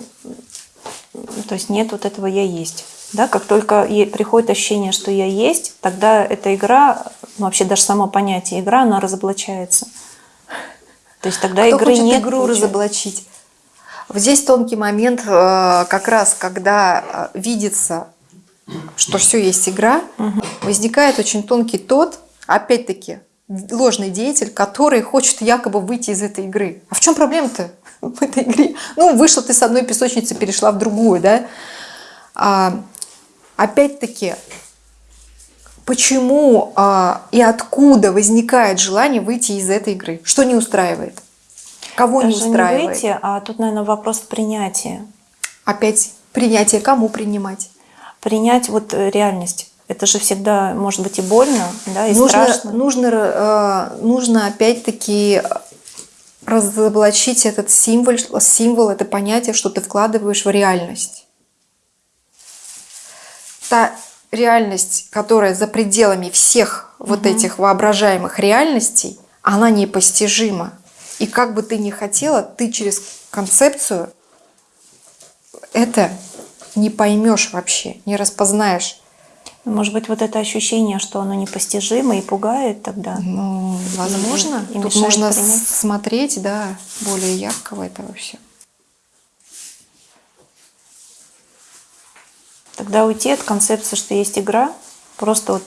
S2: то есть нет вот этого «я есть». Да, как только приходит ощущение, что я есть, тогда эта игра, ну, вообще даже само понятие игра, она разоблачается. То есть тогда
S1: Кто
S2: игры
S1: хочет
S2: нет.
S1: игру разоблачить? Вот здесь тонкий момент, э, как раз когда э, видится, что все есть игра, возникает очень тонкий тот, опять-таки, ложный деятель, который хочет якобы выйти из этой игры. А в чем проблема-то в этой игре? Ну, вышла ты с одной песочницы, перешла в другую, да? А, опять-таки, почему а, и откуда возникает желание выйти из этой игры? Что не устраивает? Кого не
S2: Даже не
S1: устраивает?
S2: выйти, а тут, наверное, вопрос принятия.
S1: Опять принятие, кому принимать?
S2: Принять вот э, реальность. Это же всегда может быть и больно, да, и
S1: нужно,
S2: страшно.
S1: нужно, э, нужно опять-таки разоблачить этот символ, символ, это понятие, что ты вкладываешь в реальность. Та реальность, которая за пределами всех вот этих воображаемых реальностей, она непостижима. И как бы ты ни хотела, ты через концепцию это не поймешь вообще, не распознаешь.
S2: Может быть, вот это ощущение, что оно непостижимо и пугает тогда.
S1: Ну, возможно.
S2: И
S1: Тут можно
S2: принять.
S1: смотреть, да, более яркого этого все.
S2: Тогда уйти от концепции, что есть игра, просто вот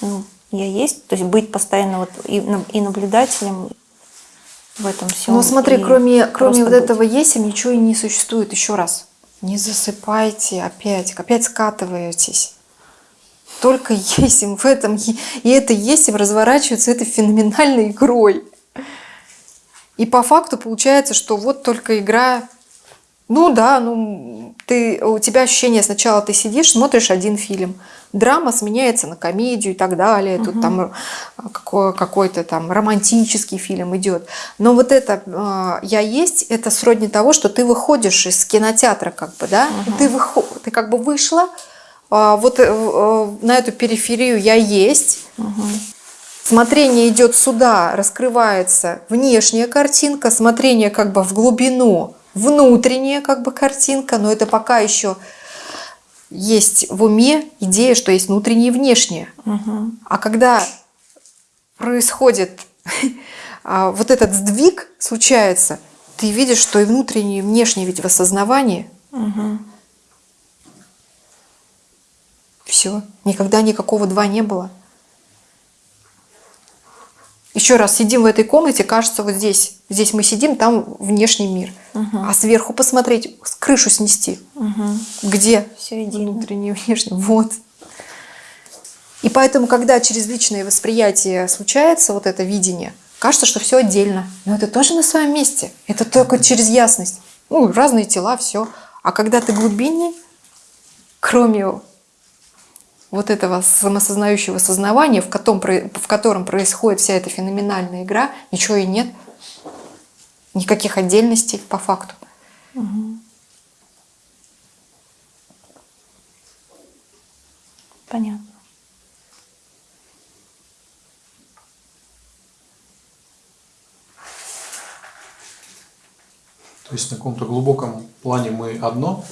S2: ну, я есть, то есть быть постоянно вот и, на- и наблюдателем в этом всем.
S1: Но смотри, кроме, кроме вот
S2: быть.
S1: этого есим ничего и не существует. Еще раз. Не засыпайте опять, опять скатываетесь. Только есим в этом, и это есим разворачивается этой феноменальной игрой. И по факту получается, что вот только игра, ну да, ну ты, у тебя ощущение сначала ты сидишь, смотришь один фильм, драма сменяется на комедию и так далее, тут там э, какой- какой-то там романтический фильм идет. Но вот это э, «я есть» — это сродни того, что ты выходишь из кинотеатра как бы, да, ты, выхо- ты как бы вышла, а, вот э, на эту периферию «я есть», Смотрение идет сюда, раскрывается внешняя картинка, смотрение как бы в глубину, внутренняя как бы картинка, но это пока еще есть в уме идея, что есть внутреннее и внешнее. А когда происходит а, вот этот сдвиг, случается, ты видишь, что и внутреннее, и внешнее ведь в осознавании. Все. Никогда никакого два не было. Еще раз, сидим в этой комнате, кажется, вот здесь. Здесь мы сидим, там внешний мир. А сверху посмотреть, крышу снести. Где?
S2: Все едино.
S1: Внутренний (laughs) внешний. Вот. И поэтому, когда через личное восприятие случается вот это видение, кажется, что все отдельно. Но это тоже на своем месте. Это только через ясность. Ну, разные тела, все. А когда ты глубинней, кроме вот этого самосознающего сознавания, в котором, в котором происходит вся эта феноменальная игра, ничего и нет. Никаких отдельностей по факту.
S2: Понятно.
S9: То есть на каком-то глубоком плане мы одно,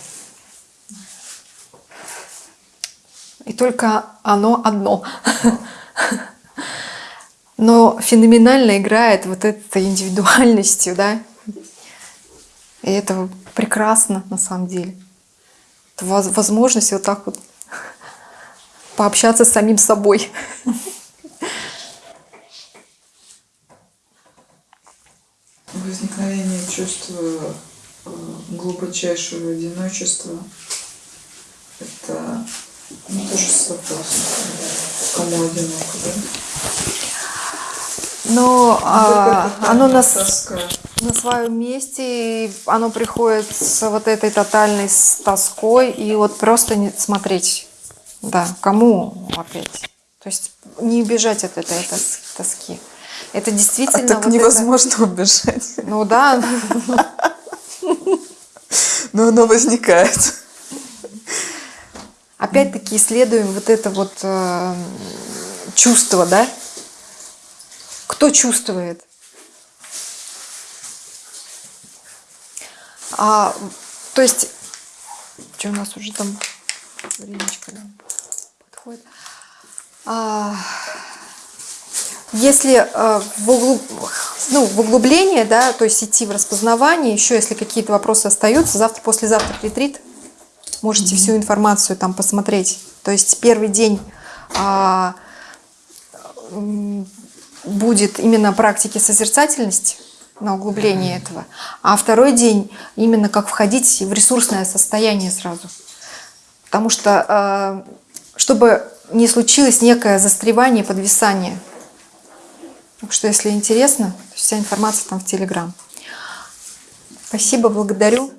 S1: И только оно одно. Но феноменально играет вот этой индивидуальностью, да. И это прекрасно на самом деле. Это воз- возможность вот так вот пообщаться с самим собой.
S6: Возникновение чувства э, глубочайшего одиночества – это ну, тоже с вопросом, кому одиноко, да?
S1: Но а,
S6: Какая-то
S1: оно нас на своем месте, оно приходит с вот этой тотальной с тоской, и вот просто не смотреть, да, кому опять. То есть не убежать от этой тос- тоски. Это
S6: А
S1: действительно
S6: так
S1: вот это-
S6: невозможно убежать,
S1: ну да,
S6: но оно возникает.
S1: Опять-таки исследуем вот это вот э, чувство, да? Кто чувствует? А, то есть, что у нас уже там времечко да, подходит. А, если э, в, углу- ну, в углубление, да, то есть идти в распознавание, еще если какие-то вопросы остаются, завтра, послезавтра ретрит, можете всю информацию там посмотреть. То есть первый день а, будет именно практики созерцательности на углубление этого, а второй день именно как входить в ресурсное состояние сразу. Потому что а, чтобы не случилось некое застревание, подвисание. Так что, если интересно, вся информация там в Телеграм. Спасибо, благодарю.